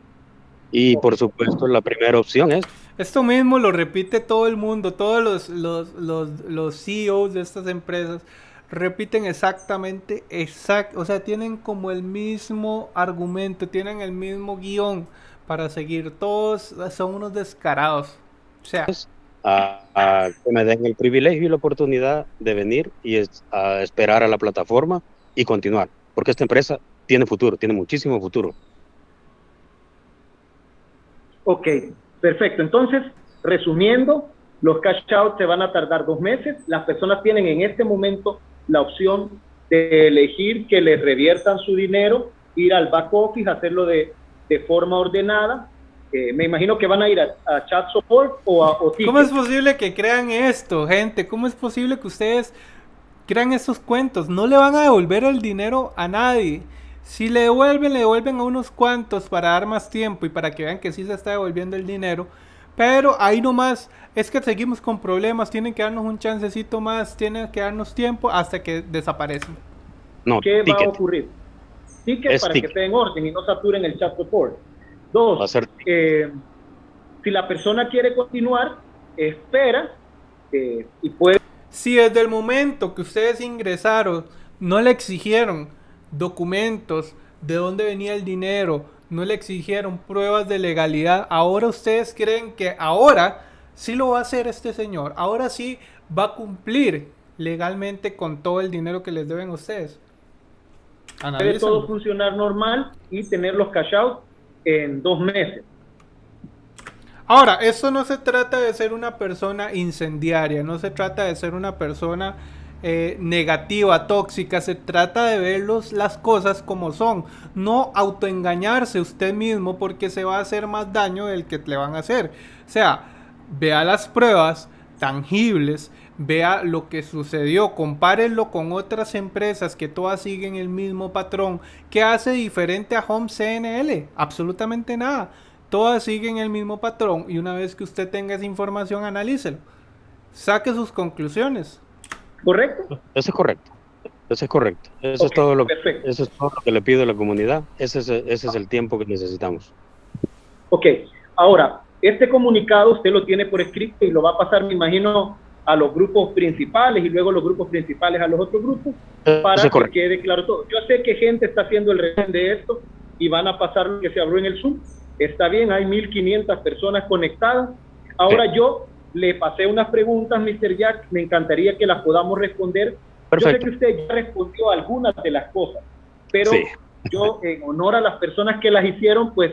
Y por supuesto la primera opción es... Esto mismo lo repite todo el mundo, todos los, los, los, los CEOs de estas empresas repiten exactamente, exact, o sea, tienen como el mismo argumento, tienen el mismo guion para seguir. Todos son unos descarados. O sea, a, que me den el privilegio y la oportunidad de venir y a esperar a la plataforma y continuar, porque esta empresa tiene futuro, tiene muchísimo futuro. Ok, perfecto. Entonces, resumiendo, los cash outs se van a tardar dos meses. Las personas tienen en este momento la opción de elegir que les reviertan su dinero, ir al back office, hacerlo de, de forma ordenada me imagino que van a ir a, chat support o a ¿Cómo es posible que crean esto, gente? ¿Cómo es posible que ustedes crean estos cuentos? No le van a devolver el dinero a nadie. Si le devuelven, le devuelven a unos cuantos para dar más tiempo y para que vean que sí se está devolviendo el dinero. Pero ahí nomás es que seguimos con problemas. Tienen que darnos un chancecito más, tienen que darnos tiempo hasta que desaparecen. No, ¿Qué va a ocurrir? Ticket para que esté en orden y no saturen el chat support. Dos, eh, si la persona quiere continuar, espera eh, y puede... Si desde el momento que ustedes ingresaron no le exigieron documentos de dónde venía el dinero, no le exigieron pruebas de legalidad, ahora ustedes creen que ahora sí lo va a hacer este señor, ahora sí va a cumplir legalmente con todo el dinero que les deben ustedes. Debe todo funcionar normal y tener los cash out en dos meses. Ahora, eso no se trata de ser una persona incendiaria, no se trata de ser una persona eh, negativa, tóxica, se trata de ver las cosas como son, no autoengañarse usted mismo porque se va a hacer más daño del que le van a hacer. O sea, vea las pruebas tangibles, vea lo que sucedió, compárenlo con otras empresas que todas siguen el mismo patrón. ¿Qué hace diferente a Home CNL? Absolutamente nada. Todas siguen el mismo patrón y una vez que usted tenga esa información, analícelo. Saque sus conclusiones. ¿Correcto? Eso es correcto. Eso es correcto. Eso, es todo lo, eso es todo lo que le pido a la comunidad. Ese es, ese es el tiempo que necesitamos. Ok. Ahora, este comunicado usted lo tiene por escrito y lo va a pasar, me imagino, a los grupos principales y luego los grupos principales a los otros grupos para que quede claro todo. Yo sé que gente está haciendo el resumen de esto y van a pasar lo que se abrió en el Zoom. Está bien, hay 1.500 personas conectadas. Ahora yo le pasé unas preguntas, Mr. Jack, me encantaría que las podamos responder. Yo sé que usted ya respondió algunas de las cosas, pero yo en honor a las personas que las hicieron, pues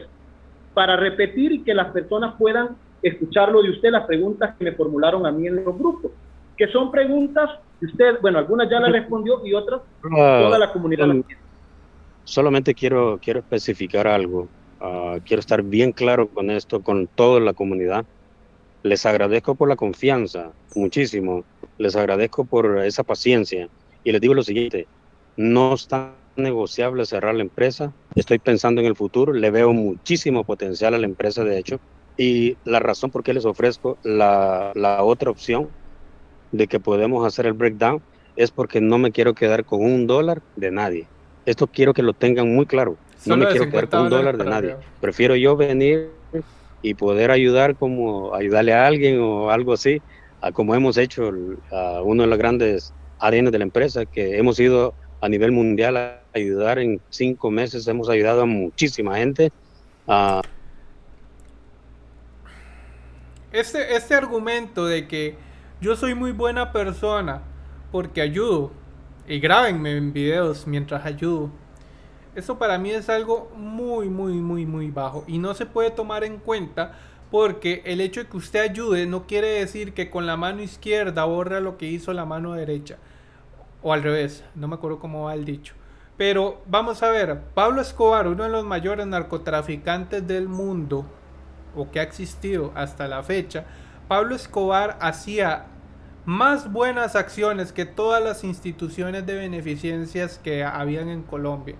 para repetir y que las personas puedan escucharlo de usted, las preguntas que me formularon a mí en los grupos, que son preguntas que usted, bueno, algunas ya las respondió y otras ah, toda la comunidad Solamente quiero, quiero especificar algo. Ah, quiero estar bien claro con esto, con toda la comunidad. Les agradezco por la confianza, muchísimo. Les agradezco por esa paciencia. Y les digo lo siguiente, no está negociable cerrar la empresa. Estoy pensando en el futuro, le veo muchísimo potencial a la empresa, de hecho. Y la razón por qué les ofrezco la, la otra opción de que podemos hacer el breakdown es porque no me quiero quedar con un dólar de nadie. Esto quiero que lo tengan muy claro. no me quiero quedar con un dólar de nadie. Prefiero yo venir y poder ayudar como ayudarle a alguien o algo así, a como hemos hecho a uno de los grandes ADN de la empresa, que hemos ido a nivel mundial a ayudar en cinco meses, hemos ayudado a muchísima gente. a este, este argumento de que yo soy muy buena persona porque ayudo y grábenme en videos mientras ayudo. Eso para mí es algo muy, muy, muy, muy bajo y no se puede tomar en cuenta porque el hecho de que usted ayude no quiere decir que con la mano izquierda borra lo que hizo la mano derecha. O al revés, no me acuerdo cómo va el dicho. Pero vamos a ver, Pablo Escobar, uno de los mayores narcotraficantes del mundo, o que ha existido hasta la fecha, Pablo Escobar hacía más buenas acciones que todas las instituciones de beneficencias que habían en Colombia.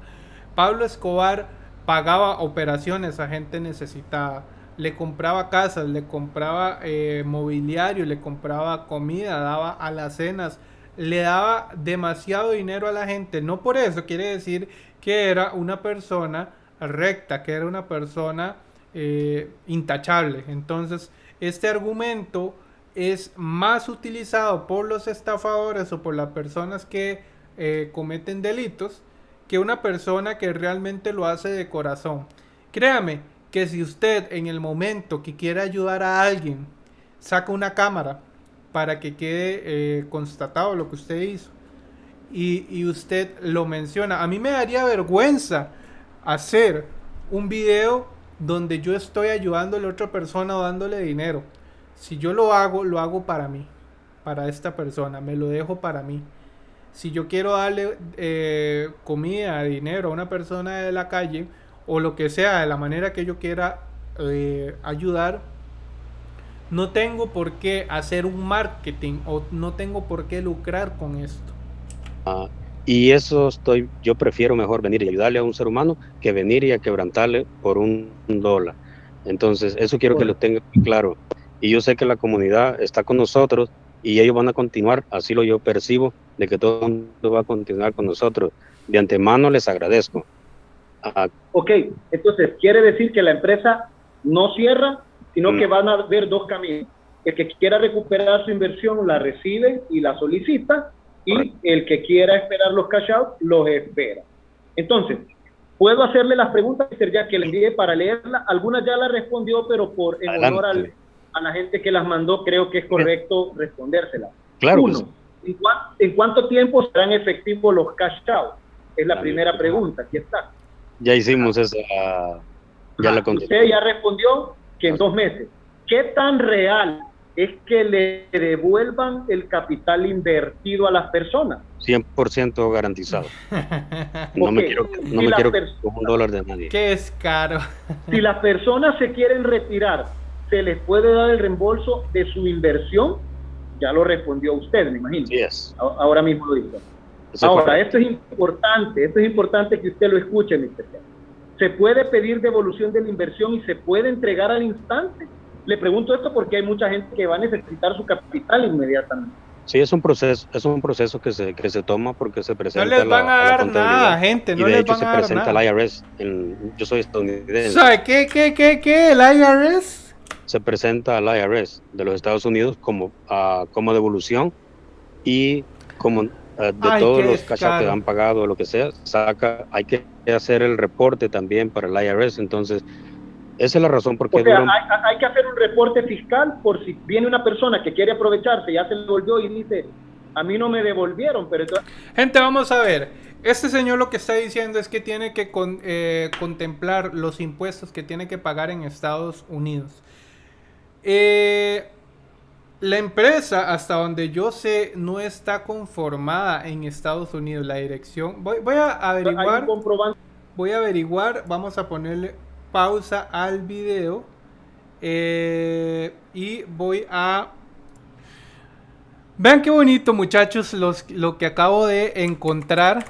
Pablo Escobar pagaba operaciones a gente necesitada, le compraba casas, le compraba eh, mobiliario, le compraba comida, daba a las cenas, le daba demasiado dinero a la gente. No por eso quiere decir que era una persona recta, que era una persona eh, intachable. Entonces, este argumento es más utilizado por los estafadores o por las personas que eh, cometen delitos que una persona que realmente lo hace de corazón. Créame que si usted en el momento que quiere ayudar a alguien saca una cámara para que quede eh, constatado lo que usted hizo. Y, y usted lo menciona. A mí me daría vergüenza hacer un video donde yo estoy ayudando a la otra persona o dándole dinero. Si yo lo hago, lo hago para mí, para esta persona, me lo dejo para mí. Si yo quiero darle eh, comida, dinero a una persona de la calle o lo que sea, de la manera que yo quiera eh, ayudar, no tengo por qué hacer un marketing o no tengo por qué lucrar con esto. Ah, y eso estoy, yo prefiero mejor venir y ayudarle a un ser humano que venir y a quebrantarle por un, dólar. Entonces, eso quiero que lo tengan claro. Y yo sé que la comunidad está con nosotros y ellos van a continuar, así lo yo percibo, de que todo el mundo va a continuar con nosotros. De antemano les agradezco. Ah, ok, entonces quiere decir que la empresa no cierra, sino que mm. van a haber dos caminos. El que quiera recuperar su inversión la recibe y la solicita, y el que quiera esperar los cash out los espera. Entonces, puedo hacerle las preguntas, ya que le envié para leerla. Algunas ya las respondió, pero por en honor a la gente que las mandó, creo que es correcto respondérselas. Claro. Uno, ¿en, cuánto tiempo serán efectivos los cash out? Es la primera pregunta. Aquí está. Ya hicimos esa. Ya la Usted ya respondió que en dos meses. ¿Qué tan real es que le devuelvan el capital invertido a las personas? 100% garantizado. <laughs> No me quiero, no me quiero un dólar de nadie. Que es caro. si las personas se quieren retirar, ¿se les puede dar el reembolso de su inversión? Ya lo respondió usted, me imagino. Yes. Ahora mismo lo dijo. Ahora, esto es importante, esto es importante que usted lo escuche, Mr. ¿Se puede pedir devolución de la inversión y se puede entregar al instante? Le pregunto esto porque hay mucha gente que va a necesitar su capital inmediatamente. Sí, es un proceso, es un proceso que se, que se toma porque se presenta. No les van a, dar nada, gente. No y de hecho se presenta al IRS. yo soy estadounidense. ¿Sabe qué, qué, qué, qué? ¿El IRS? Se presenta al IRS de los Estados Unidos como, uh, como devolución y como eh, de todos los cash que han pagado o lo que sea, saca, hay que hacer el reporte también para el IRS, entonces esa es la razón por qué... hay, que hacer un reporte fiscal por si viene una persona que quiere aprovecharse, ya se le devolvió y dice, a mí no me devolvieron, pero... Gente, vamos a ver, este señor lo que está diciendo es que tiene que eh, contemplar los impuestos que tiene que pagar en Estados Unidos. Eh, la empresa, hasta donde yo sé, no está conformada en Estados Unidos. La dirección. Voy, voy a averiguar. Voy a averiguar. Vamos a ponerle pausa al video. Eh, y voy a. Vean qué bonito, muchachos, los, lo que acabo de encontrar.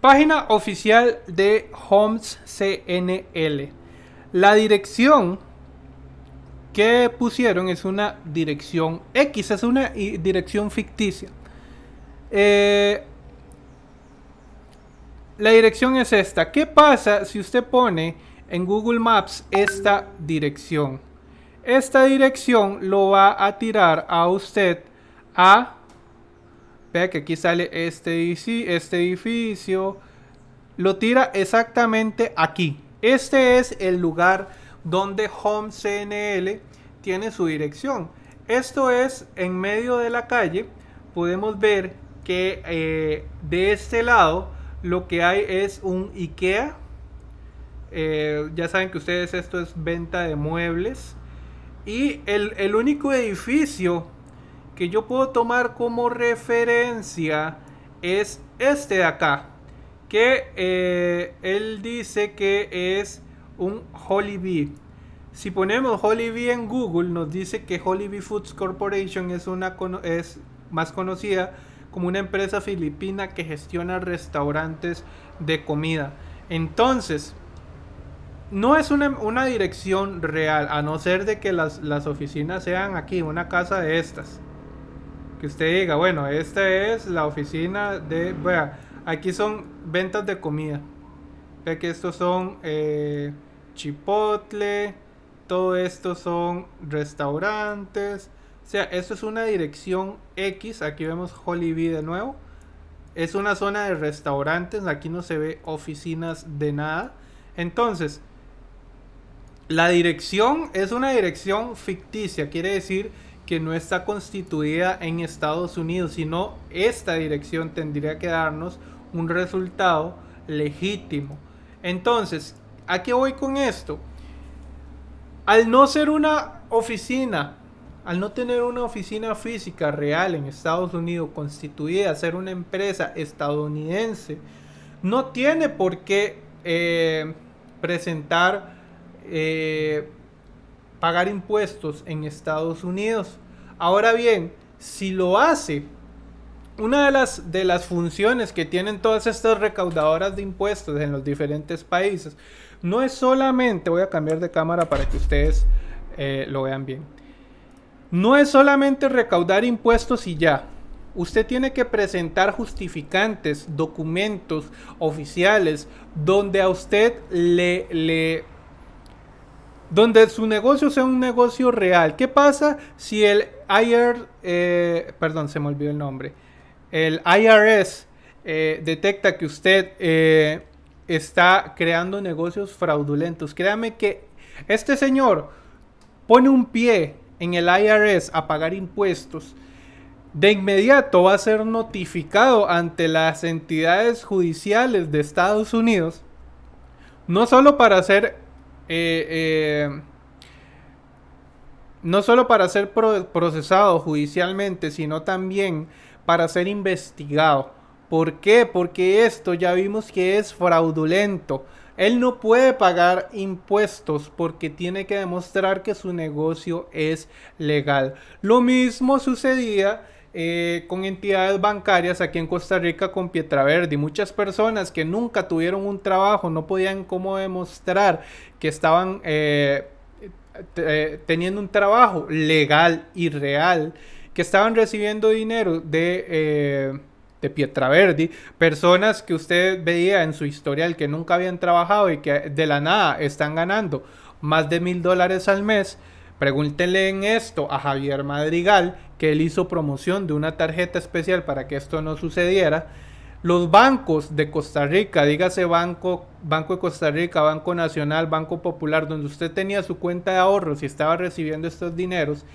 Página oficial de Homes CNL. La dirección que pusieron es una dirección X, es una dirección ficticia. Eh, la dirección es esta. ¿Qué pasa si usted pone en Google Maps esta dirección? Esta dirección lo va a tirar a usted a... Vea que aquí sale este este edificio. Lo tira exactamente aquí. Este es el lugar donde Home CNL tiene su dirección. Esto es en medio de la calle. Podemos ver que eh, de este lado lo que hay es un IKEA. Eh, ya saben que ustedes esto es venta de muebles. Y el, único edificio que yo puedo tomar como referencia es este de acá. Que eh, él dice que es un Bee. Si ponemos Bee en Google, nos dice que Bee Foods Corporation es, una, es más conocida como una empresa filipina que gestiona restaurantes de comida. Entonces, no es una, dirección real, a no ser de que las, las, oficinas sean aquí, una casa de estas. Que usted diga, bueno, esta es la oficina de... Vea, aquí son ventas de comida. Ve que estos son eh, chipotle, todo esto son restaurantes. O sea, esto es una dirección X. Aquí vemos Hollybee de nuevo. Es una zona de restaurantes. Aquí no se ve oficinas de nada. Entonces, La dirección es una dirección ficticia, quiere decir que no está constituida en Estados Unidos, sino esta dirección tendría que darnos un resultado legítimo. Entonces, ¿a qué voy con esto? Al no ser una oficina, al no tener una oficina física real en Estados Unidos constituida, ser una empresa estadounidense, no tiene por qué eh, presentar, eh, pagar impuestos en Estados Unidos. Ahora bien, si lo hace, una de las, de las funciones que tienen todas estas recaudadoras de impuestos en los diferentes países, no es solamente, voy a cambiar de cámara para que ustedes eh, lo vean bien, no es solamente recaudar impuestos y ya. Usted tiene que presentar justificantes, documentos oficiales, donde a usted le, donde su negocio sea un negocio real. ¿Qué pasa si el IR, eh, perdón, se me olvidó el nombre, el IRS eh, detecta que usted eh, está creando negocios fraudulentos? Créame que este señor pone un pie en el IRS a pagar impuestos. De inmediato va a ser notificado ante las entidades judiciales de Estados Unidos, no solo para hacer eh, eh, no solo para ser procesado judicialmente, sino también para ser investigado. ¿Por qué? Porque esto ya vimos que es fraudulento. Él no puede pagar impuestos porque tiene que demostrar que su negocio es legal. Lo mismo sucedía eh, con entidades bancarias aquí en Costa Rica con Pietraverdi. Muchas personas que nunca tuvieron un trabajo no podían cómo demostrar que estaban eh, eh, teniendo un trabajo legal y real, que estaban recibiendo dinero de, de Pietraverdi, personas que usted veía en su historial que nunca habían trabajado y que de la nada están ganando más de mil dólares al mes. Pregúntenle en esto a Javier Madrigal, que él hizo promoción de una tarjeta especial para que esto no sucediera. Los bancos de Costa Rica, dígase Banco, Banco de Costa Rica, Banco Nacional, Banco Popular, donde usted tenía su cuenta de ahorros y estaba recibiendo estos dineros,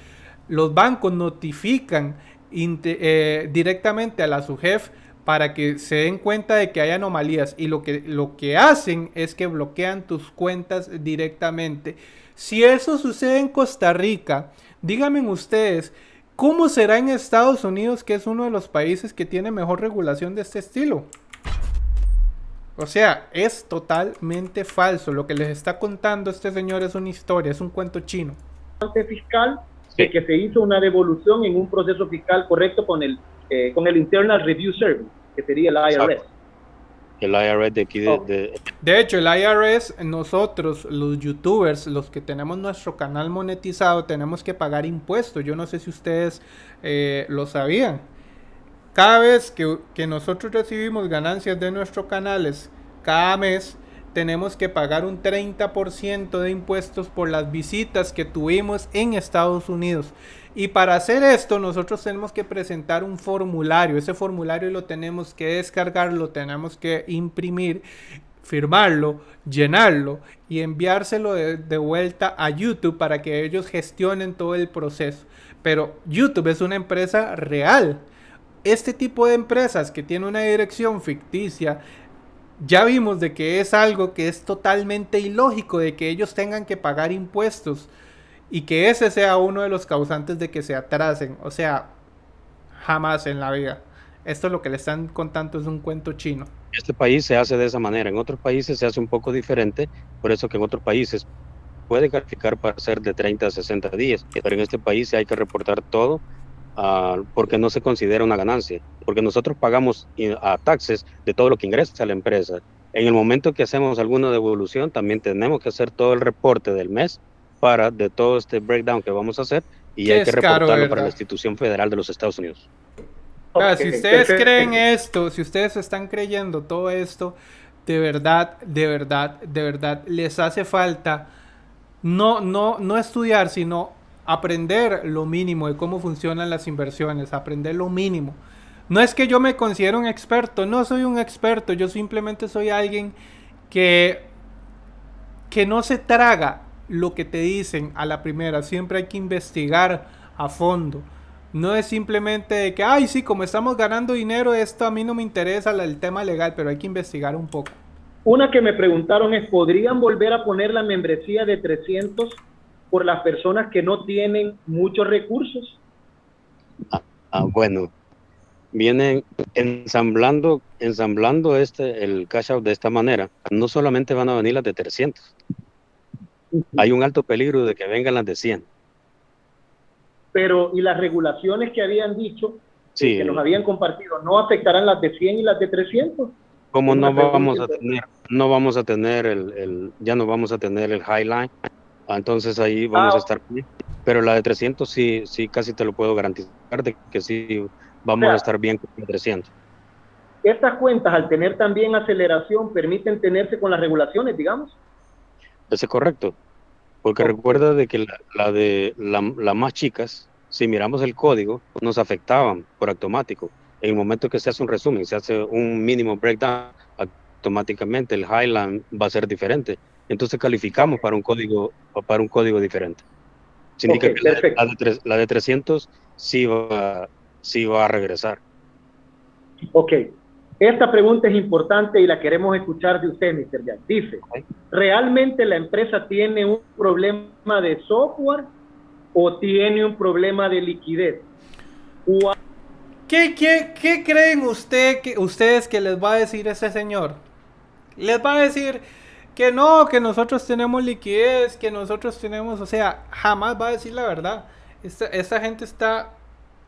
los bancos notifican eh, directamente a la SUGEF para que se den cuenta de que hay anomalías y lo que, lo que hacen es que bloquean tus cuentas directamente. Si eso sucede en Costa Rica, díganme ustedes, ¿cómo será en Estados Unidos, que es uno de los países que tiene mejor regulación de este estilo? O sea, es totalmente falso. Lo que les está contando este señor es una historia, es un cuento chino. fiscal de que se hizo una devolución en un proceso fiscal correcto con el, eh, con el Internal Review Service, que sería el IRS. El IRS de aquí oh. de, hecho, el IRS, nosotros, los youtubers, los que tenemos nuestro canal monetizado, tenemos que pagar impuestos. Yo no sé si ustedes eh, lo sabían. Cada vez que, que nosotros recibimos ganancias de nuestros canales, cada mes, tenemos que pagar un 30% de impuestos por las visitas que tuvimos en Estados Unidos. Y para hacer esto nosotros tenemos que presentar un formulario. Ese formulario lo tenemos que descargar, lo tenemos que imprimir, firmarlo, llenarlo y enviárselo de, de, vuelta a YouTube para que ellos gestionen todo el proceso. Pero YouTube es una empresa real. Este tipo de empresas que tiene una dirección ficticia, ya vimos de que es algo que es totalmente ilógico, de que ellos tengan que pagar impuestos y que ese sea uno de los causantes de que se atrasen. O sea, jamás en la vida. Esto es lo que le están contando es un cuento chino. Este país se hace de esa manera, en otros países se hace un poco diferente, por eso que en otros países puede calificar para ser de 30 a 60 días, pero en este país hay que reportar todo uh, porque no se considera una ganancia, porque nosotros pagamos a taxes de todo lo que ingresa a la empresa. En el momento que hacemos alguna devolución, también tenemos que hacer todo el reporte del mes para de todo este breakdown que vamos a hacer y hay que reportarlo para la institución federal de los Estados Unidos. si ustedes creen esto, si ustedes están creyendo todo esto, de verdad, de verdad, de verdad, les hace falta no, no, no estudiar, sino aprender lo mínimo de cómo funcionan las inversiones, aprender lo mínimo. No es que yo me considero un experto, no soy un experto, yo simplemente soy alguien que, que no se traga lo que te dicen a la primera, siempre hay que investigar a fondo. No es simplemente que, ay, sí, como estamos ganando dinero, esto a mí no me interesa el tema legal, pero hay que investigar un poco. Una que me preguntaron es, ¿podrían volver a poner la membresía de 300 por las personas que no tienen muchos recursos? Ah, ah, bueno, vienen ensamblando, ensamblando este, el cash out de esta manera. No solamente van a venir las de 300. Hay un alto peligro de que vengan las de 100. Pero, ¿y las regulaciones que habían dicho, que nos habían compartido, no afectarán las de 100 y las de 300? Como no vamos a tener, no vamos a tener el, ya no vamos a tener el highline, entonces ahí vamos a ah, estar bien. Pero la de 300 sí, sí, casi te lo puedo garantizar de que sí vamos a estar bien con 300. Estas cuentas, al tener también aceleración, permiten tenerse con las regulaciones, digamos. Eso es correcto. Porque recuerda de que la, de las más chicas, si miramos el código, nos afectaban por automático. En el momento que se hace un resumen, se hace un mínimo breakdown, automáticamente el highline va a ser diferente. Entonces calificamos para un código para un código diferente. Significa que la, de, la, de, 300 sí va, sí va a regresar. Ok. Esta pregunta es importante y la queremos escuchar de usted, Mr. Jack. Dice, ¿realmente la empresa tiene un problema de software o tiene un problema de liquidez? ¿Qué, qué, qué creen usted, que, ustedes que les va a decir ese señor? Les va a decir que no, que nosotros tenemos liquidez, que nosotros tenemos, o sea, jamás va a decir la verdad. Esta, esta gente está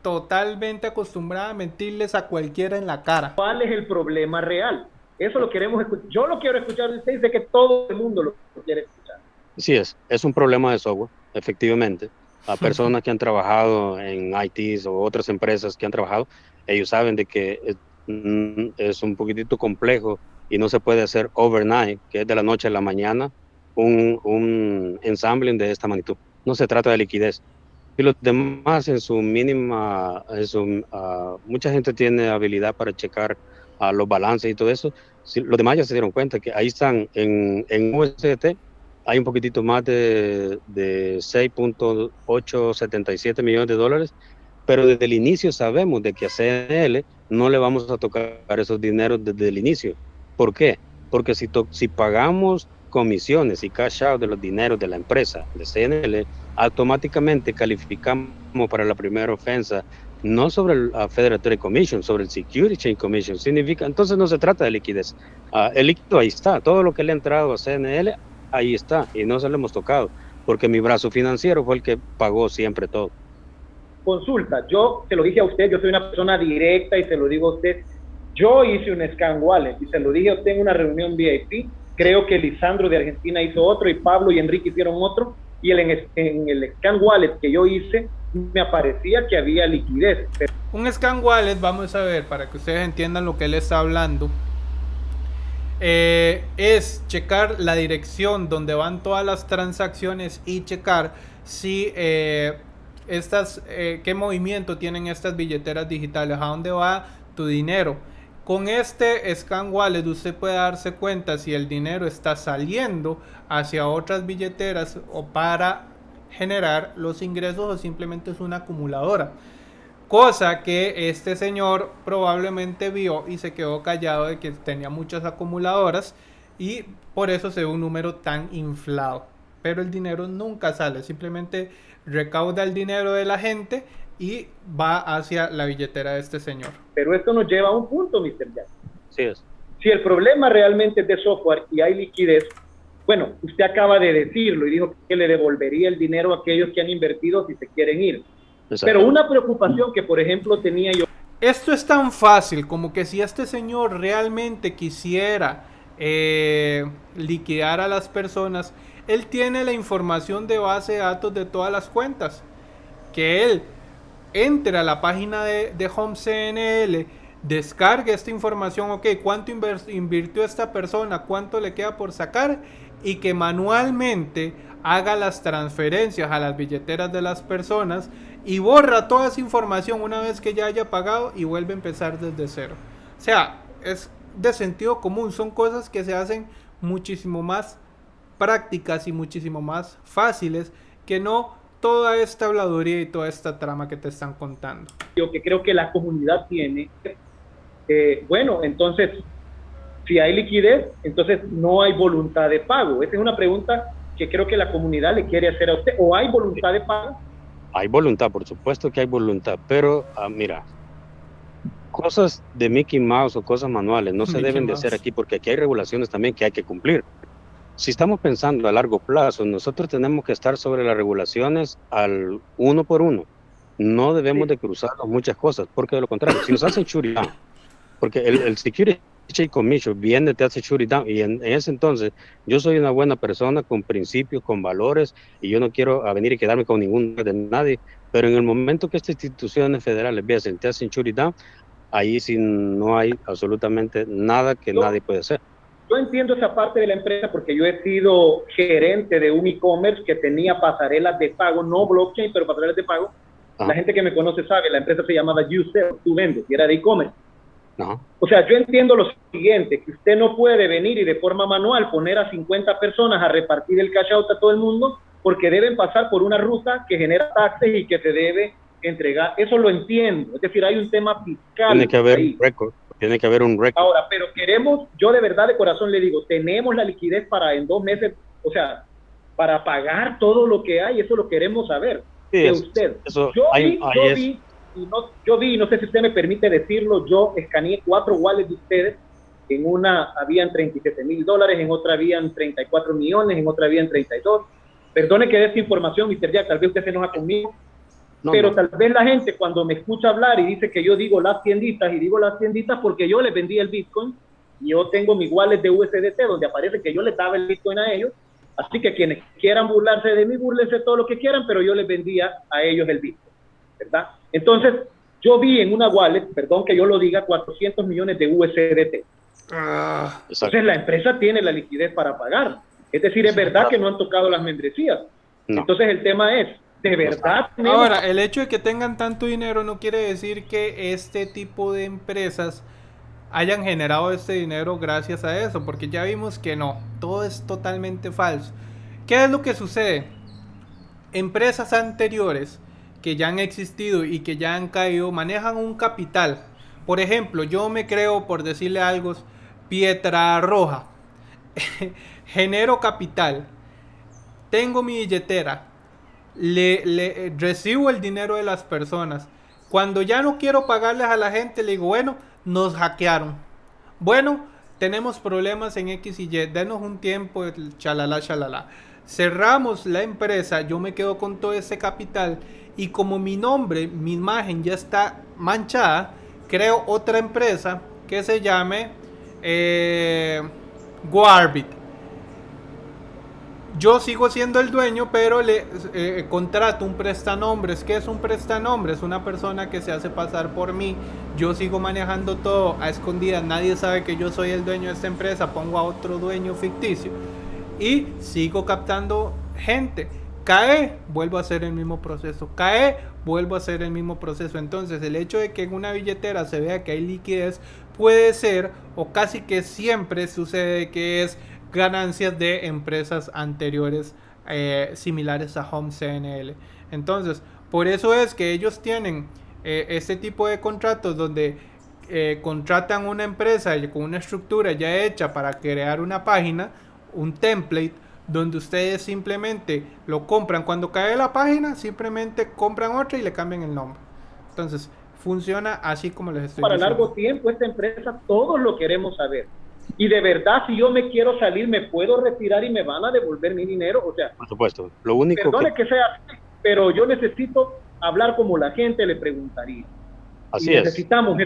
totalmente acostumbrada a mentirles a cualquiera en la cara. ¿Cuál es el problema real? Eso lo queremos escuchar. Yo lo quiero escuchar de usted, de que todo el mundo lo quiere escuchar. Sí es, es un problema de software, efectivamente. A <laughs> personas que han trabajado en ITs o otras empresas que han trabajado, ellos saben de que es, mm, es un poquitito complejo y no se puede hacer overnight, que es de la noche a la mañana, un, un ensambling de esta magnitud. No se trata de liquidez, y los demás en su mínima, en su, uh, mucha gente tiene habilidad para checar uh, los balances y todo eso. Si, los demás ya se dieron cuenta que ahí están en, en USDT, hay un poquitito más de, de 6.877 millones de dólares, pero desde el inicio sabemos de que a CNL no le vamos a tocar esos dineros desde el inicio. ¿Por qué? Porque si, si pagamos comisiones y cash out de los dineros de la empresa, de CNL, automáticamente calificamos para la primera ofensa, no sobre el Federal Trade Commission, sobre el Security Chain Commission. Significa, entonces no se trata de liquidez. Uh, el líquido ahí está, todo lo que le ha entrado a CNL, ahí está, y no se lo hemos tocado, porque mi brazo financiero fue el que pagó siempre todo. Consulta, yo se lo dije a usted, yo soy una persona directa y se lo digo a usted, yo hice un scan wallet y se lo dije en una reunión VIP, creo que Lisandro de Argentina hizo otro y Pablo y Enrique hicieron otro, y en, en el scan wallet que yo hice me aparecía que había liquidez. Un scan wallet, vamos a ver, para que ustedes entiendan lo que él está hablando, eh, es checar la dirección donde van todas las transacciones y checar si eh, estas, eh, qué movimiento tienen estas billeteras digitales, a dónde va tu dinero. Con este Scan Wallet usted puede darse cuenta si el dinero está saliendo hacia otras billeteras o para generar los ingresos o simplemente es una acumuladora. Cosa que este señor probablemente vio y se quedó callado de que tenía muchas acumuladoras y por eso se ve un número tan inflado. Pero el dinero nunca sale, simplemente recauda el dinero de la gente y va hacia la billetera de este señor. Pero esto nos lleva a un punto, Mr. Jack. Sí es. Si el problema realmente es de software y hay liquidez, bueno, usted acaba de decirlo y dijo que le devolvería el dinero a aquellos que han invertido si se quieren ir. Pero una preocupación que, por ejemplo, tenía yo... Esto es tan fácil como que si este señor realmente quisiera eh, liquidar a las personas, él tiene la información de base de datos de todas las cuentas. Que él entre a la página de, de Home CNL, descargue esta información, ok, cuánto invirtió esta persona, cuánto le queda por sacar y que manualmente haga las transferencias a las billeteras de las personas y borra toda esa información una vez que ya haya pagado y vuelve a empezar desde cero. O sea, es de sentido común, son cosas que se hacen muchísimo más prácticas y muchísimo más fáciles que no toda esta habladuría y toda esta trama que te están contando. Yo que creo que la comunidad tiene, eh, bueno, entonces, si hay liquidez, entonces no hay voluntad de pago. Esa es una pregunta que creo que la comunidad le quiere hacer a usted. ¿O hay voluntad de pago? Hay voluntad, por supuesto que hay voluntad, pero ah, mira, cosas de Mickey Mouse o cosas manuales no se deben de hacer aquí porque aquí hay regulaciones también que hay que cumplir. Si estamos pensando a largo plazo, nosotros tenemos que estar sobre las regulaciones al uno por uno. No debemos de cruzar muchas cosas, porque de lo contrario, si nos hacen shooting down, porque el, el Security Commission viene, te hace shooting down, y en, ese entonces yo soy una buena persona con principios, con valores, y yo no quiero venir y quedarme con ningún de nadie, pero en el momento que estas instituciones federales vean, te hacen shooting down, ahí sí no hay absolutamente nada que nadie puede hacer. Yo entiendo esa parte de la empresa porque yo he sido gerente de un e-commerce que tenía pasarelas de pago, no blockchain, pero pasarelas de pago. La gente que me conoce sabe, la empresa se llamaba YouSell, tú vendes, y era de e-commerce. O sea, yo entiendo lo siguiente, que usted no puede venir y de forma manual poner a 50 personas a repartir el cash out a todo el mundo porque deben pasar por una ruta que genera taxes y que se debe entregar. Eso lo entiendo. Es decir, hay un tema fiscal. Tiene que haber récord. Tiene que haber un récord. Ahora, pero queremos, yo de verdad de corazón le digo, tenemos la liquidez para en dos meses, o sea, para pagar todo lo que hay, eso lo queremos saber de usted. yo, vi, yo, vi, y no, yo vi, no sé si usted me permite decirlo, yo escaneé cuatro wallets de ustedes. En una habían 37 mil dólares, en otra habían 34 millones, en otra habían 32. Perdone que dé esta información, Mr. Jack, tal vez usted se enoja conmigo, pero tal vez la gente cuando me escucha hablar y dice que yo digo las tienditas y digo las tienditas porque yo les vendí el Bitcoin, y yo tengo mi wallet de USDT donde aparece que yo les daba el Bitcoin a ellos, así que quienes quieran burlarse de mí, burlense todo lo que quieran, pero yo les vendía a ellos el Bitcoin, ¿verdad? Entonces, yo vi en una wallet, perdón que yo lo diga, 400 millones de USDT. Ah, Entonces la empresa tiene la liquidez para pagar. Es decir, es verdad que no han tocado las membresías. Entonces el tema es, de verdad. Ahora, el hecho de que tengan tanto dinero no quiere decir que este tipo de empresas hayan generado este dinero gracias a eso, porque ya vimos que no, todo es totalmente falso. ¿Qué es lo que sucede? Empresas anteriores que ya han existido y que ya han caído manejan un capital. Por ejemplo, yo me creo, por decirle algo, Pietra Roja. <laughs> Genero capital. Tengo mi billetera le, recibo el dinero de las personas. Cuando ya no quiero pagarles a la gente, le digo, bueno, nos hackearon. Bueno, tenemos problemas en X y Y, denos un tiempo, chalala, chalala. Cerramos la empresa, yo me quedo con todo ese capital y como mi nombre, mi imagen ya está manchada, creo otra empresa que se llame eh, yo sigo siendo el dueño, pero le eh, contrato un prestanombres. ¿Qué es un prestanombres? Una persona que se hace pasar por mí. Yo sigo manejando todo a escondidas. Nadie sabe que yo soy el dueño de esta empresa. Pongo a otro dueño ficticio. Y sigo captando gente. Cae, vuelvo a hacer el mismo proceso. Cae, vuelvo a hacer el mismo proceso. Entonces, el hecho de que en una billetera se vea que hay liquidez puede ser, o casi que siempre sucede que es ganancias de empresas anteriores eh, similares a Home CNL. Entonces, por eso es que ellos tienen eh, este tipo de contratos donde eh, contratan una empresa con una estructura ya hecha para crear una página, un template, donde ustedes simplemente lo compran. Cuando cae la página, simplemente compran otra y le cambian el nombre. Entonces, funciona así como les estoy Para largo tiempo, esta empresa, todos lo queremos saber. Y de verdad, si yo me quiero salir, me puedo retirar y me van a devolver mi dinero. O sea, por supuesto. Lo único perdone que... sea pero yo necesito hablar como la gente le preguntaría. Así es. Necesitamos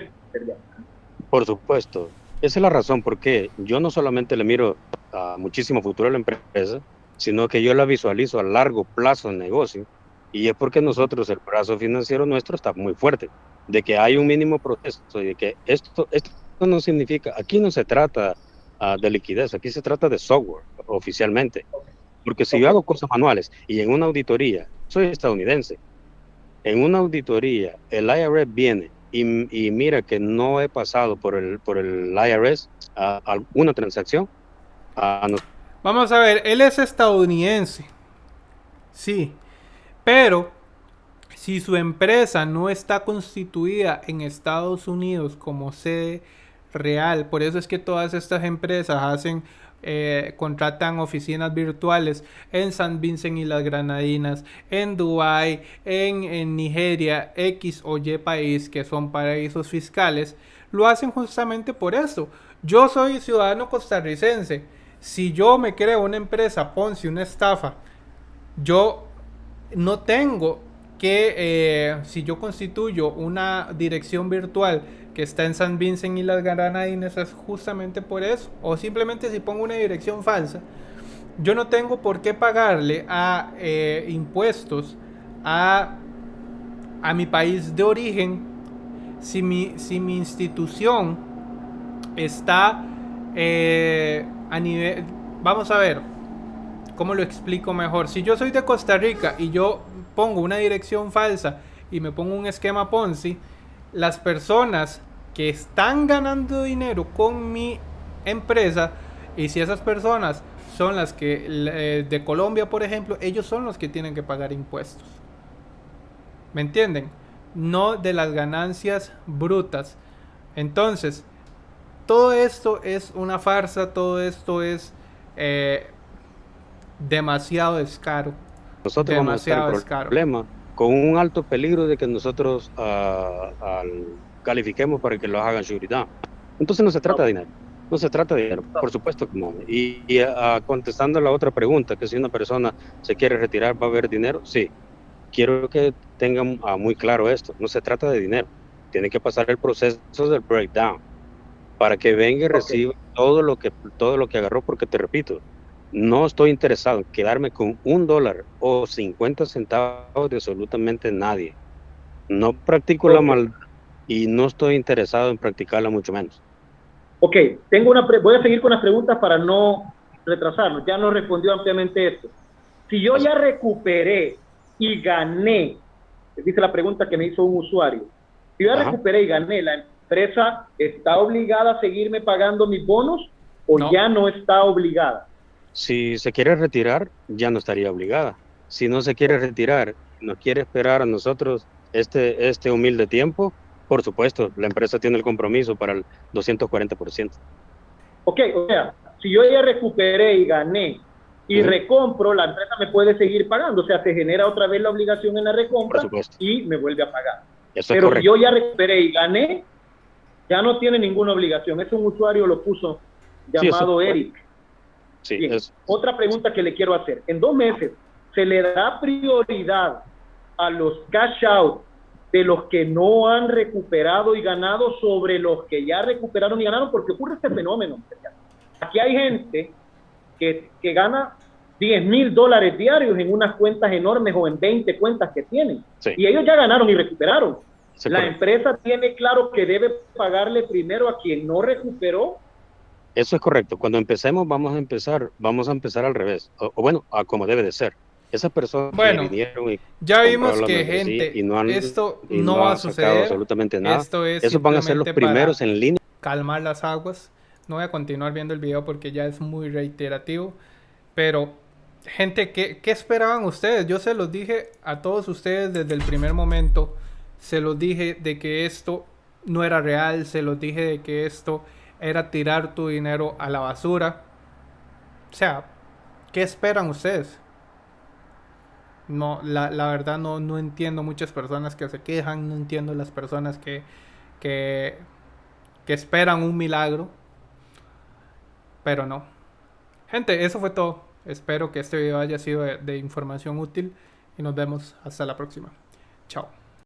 Por supuesto. Esa es la razón por qué yo no solamente le miro a muchísimo futuro a la empresa, sino que yo la visualizo a largo plazo en negocio. Y es porque nosotros, el brazo financiero nuestro está muy fuerte, de que hay un mínimo proceso y de que esto esto no significa, aquí no se trata ah, de liquidez, aquí se trata de software oficialmente. Porque si yo hago cosas manuales y en una auditoría, soy estadounidense, en una auditoría el IRS viene y, mira que no he pasado por el, por el IRS a, alguna transacción, a Vamos a ver, él es estadounidense. Sí. Pero si su empresa no está constituida en Estados Unidos como sede real, por eso es que todas estas empresas hacen eh, contratan oficinas virtuales en San Vincent y las Granadinas, en Dubai, en, Nigeria, X o Y país que son paraísos fiscales, lo hacen justamente por eso. Yo soy ciudadano costarricense. Si yo me creo una empresa Ponzi, una estafa, yo no tengo que, eh, si yo constituyo una dirección virtual que está en San Vincent y las Granadinas, es justamente por eso. O simplemente si pongo una dirección falsa, yo no tengo por qué pagarle a eh, impuestos a, a mi país de origen si mi, si mi institución está eh, a nivel... Vamos a ver, ¿cómo lo explico mejor? Si yo soy de Costa Rica y yo pongo una dirección falsa y me pongo un esquema Ponzi, las personas que están ganando dinero con mi empresa, y si esas personas son las que eh, de Colombia, por ejemplo, ellos son los que tienen que pagar impuestos. ¿Me entienden? No de las ganancias brutas. Entonces, todo esto es una farsa, todo esto es eh, demasiado descaro. Nosotros demasiado vamos a estar problema con un alto peligro de que nosotros uh, califiquemos para que lo hagan seguridad. Entonces no se trata de dinero, no se trata de dinero, por supuesto que no. Y, y uh, contestando a la otra pregunta, que si una persona se quiere retirar, ¿va a haber dinero? Sí. Quiero que tengan uh, muy claro esto, no se trata de dinero, tiene que pasar el proceso del breakdown para que venga y reciba todo lo que todo lo que agarró, porque te repito, no estoy interesado en quedarme con un dólar o 50 centavos de absolutamente nadie. No practico la maldad y no estoy interesado en practicarla mucho menos. Ok, tengo una voy a seguir con las preguntas para no retrasarnos. Ya nos respondió ampliamente esto. Si yo ya recuperé y gané, dice la pregunta que me hizo un usuario, si yo ya recuperé y gané, ¿la empresa está obligada a seguirme pagando mis bonos o ya no está obligada? Si se quiere retirar, ya no estaría obligada. Si no se quiere retirar, no quiere esperar a nosotros este, este humilde tiempo, por supuesto, la empresa tiene el compromiso para el 240%. Ok, o sea, si yo ya recuperé y gané y recompro, la empresa me puede seguir pagando. O sea, se genera otra vez la obligación en la recompra y me vuelve a pagar. Pero si yo ya recuperé y gané, ya no tiene ninguna obligación. Es un usuario lo puso llamado Eric. Otra pregunta que le quiero hacer. En dos meses, ¿se le da prioridad a los cash out de los que no han recuperado y ganado sobre los que ya recuperaron y ganaron? Porque ocurre este fenómeno. Aquí hay gente que, que gana 10 mil dólares diarios en unas cuentas enormes o en 20 cuentas que tienen. Y ellos ya ganaron y recuperaron. la empresa tiene claro que debe pagarle primero a quien no recuperó eso es correcto. Cuando empecemos, vamos a empezar, vamos a empezar al revés. O, bueno, a como debe de ser. Esas personas bueno, y ya vimos que gente, y no han, esto no, va a suceder. absolutamente nada. Esto es Esos van a ser los primeros en línea. Calmar las aguas. No voy a continuar viendo el video porque ya es muy reiterativo. Pero, gente, ¿qué, ¿qué esperaban ustedes? Yo se los dije a todos ustedes desde el primer momento. Se los dije de que esto no era real. Se los dije de que esto era tirar tu dinero a la basura. O sea, ¿qué esperan ustedes? No, la, verdad no, no entiendo muchas personas que se quejan, no entiendo las personas que, que, que esperan un milagro. Pero no. Gente, eso fue todo. Espero que este video haya sido de información útil y nos vemos hasta la próxima. Chao.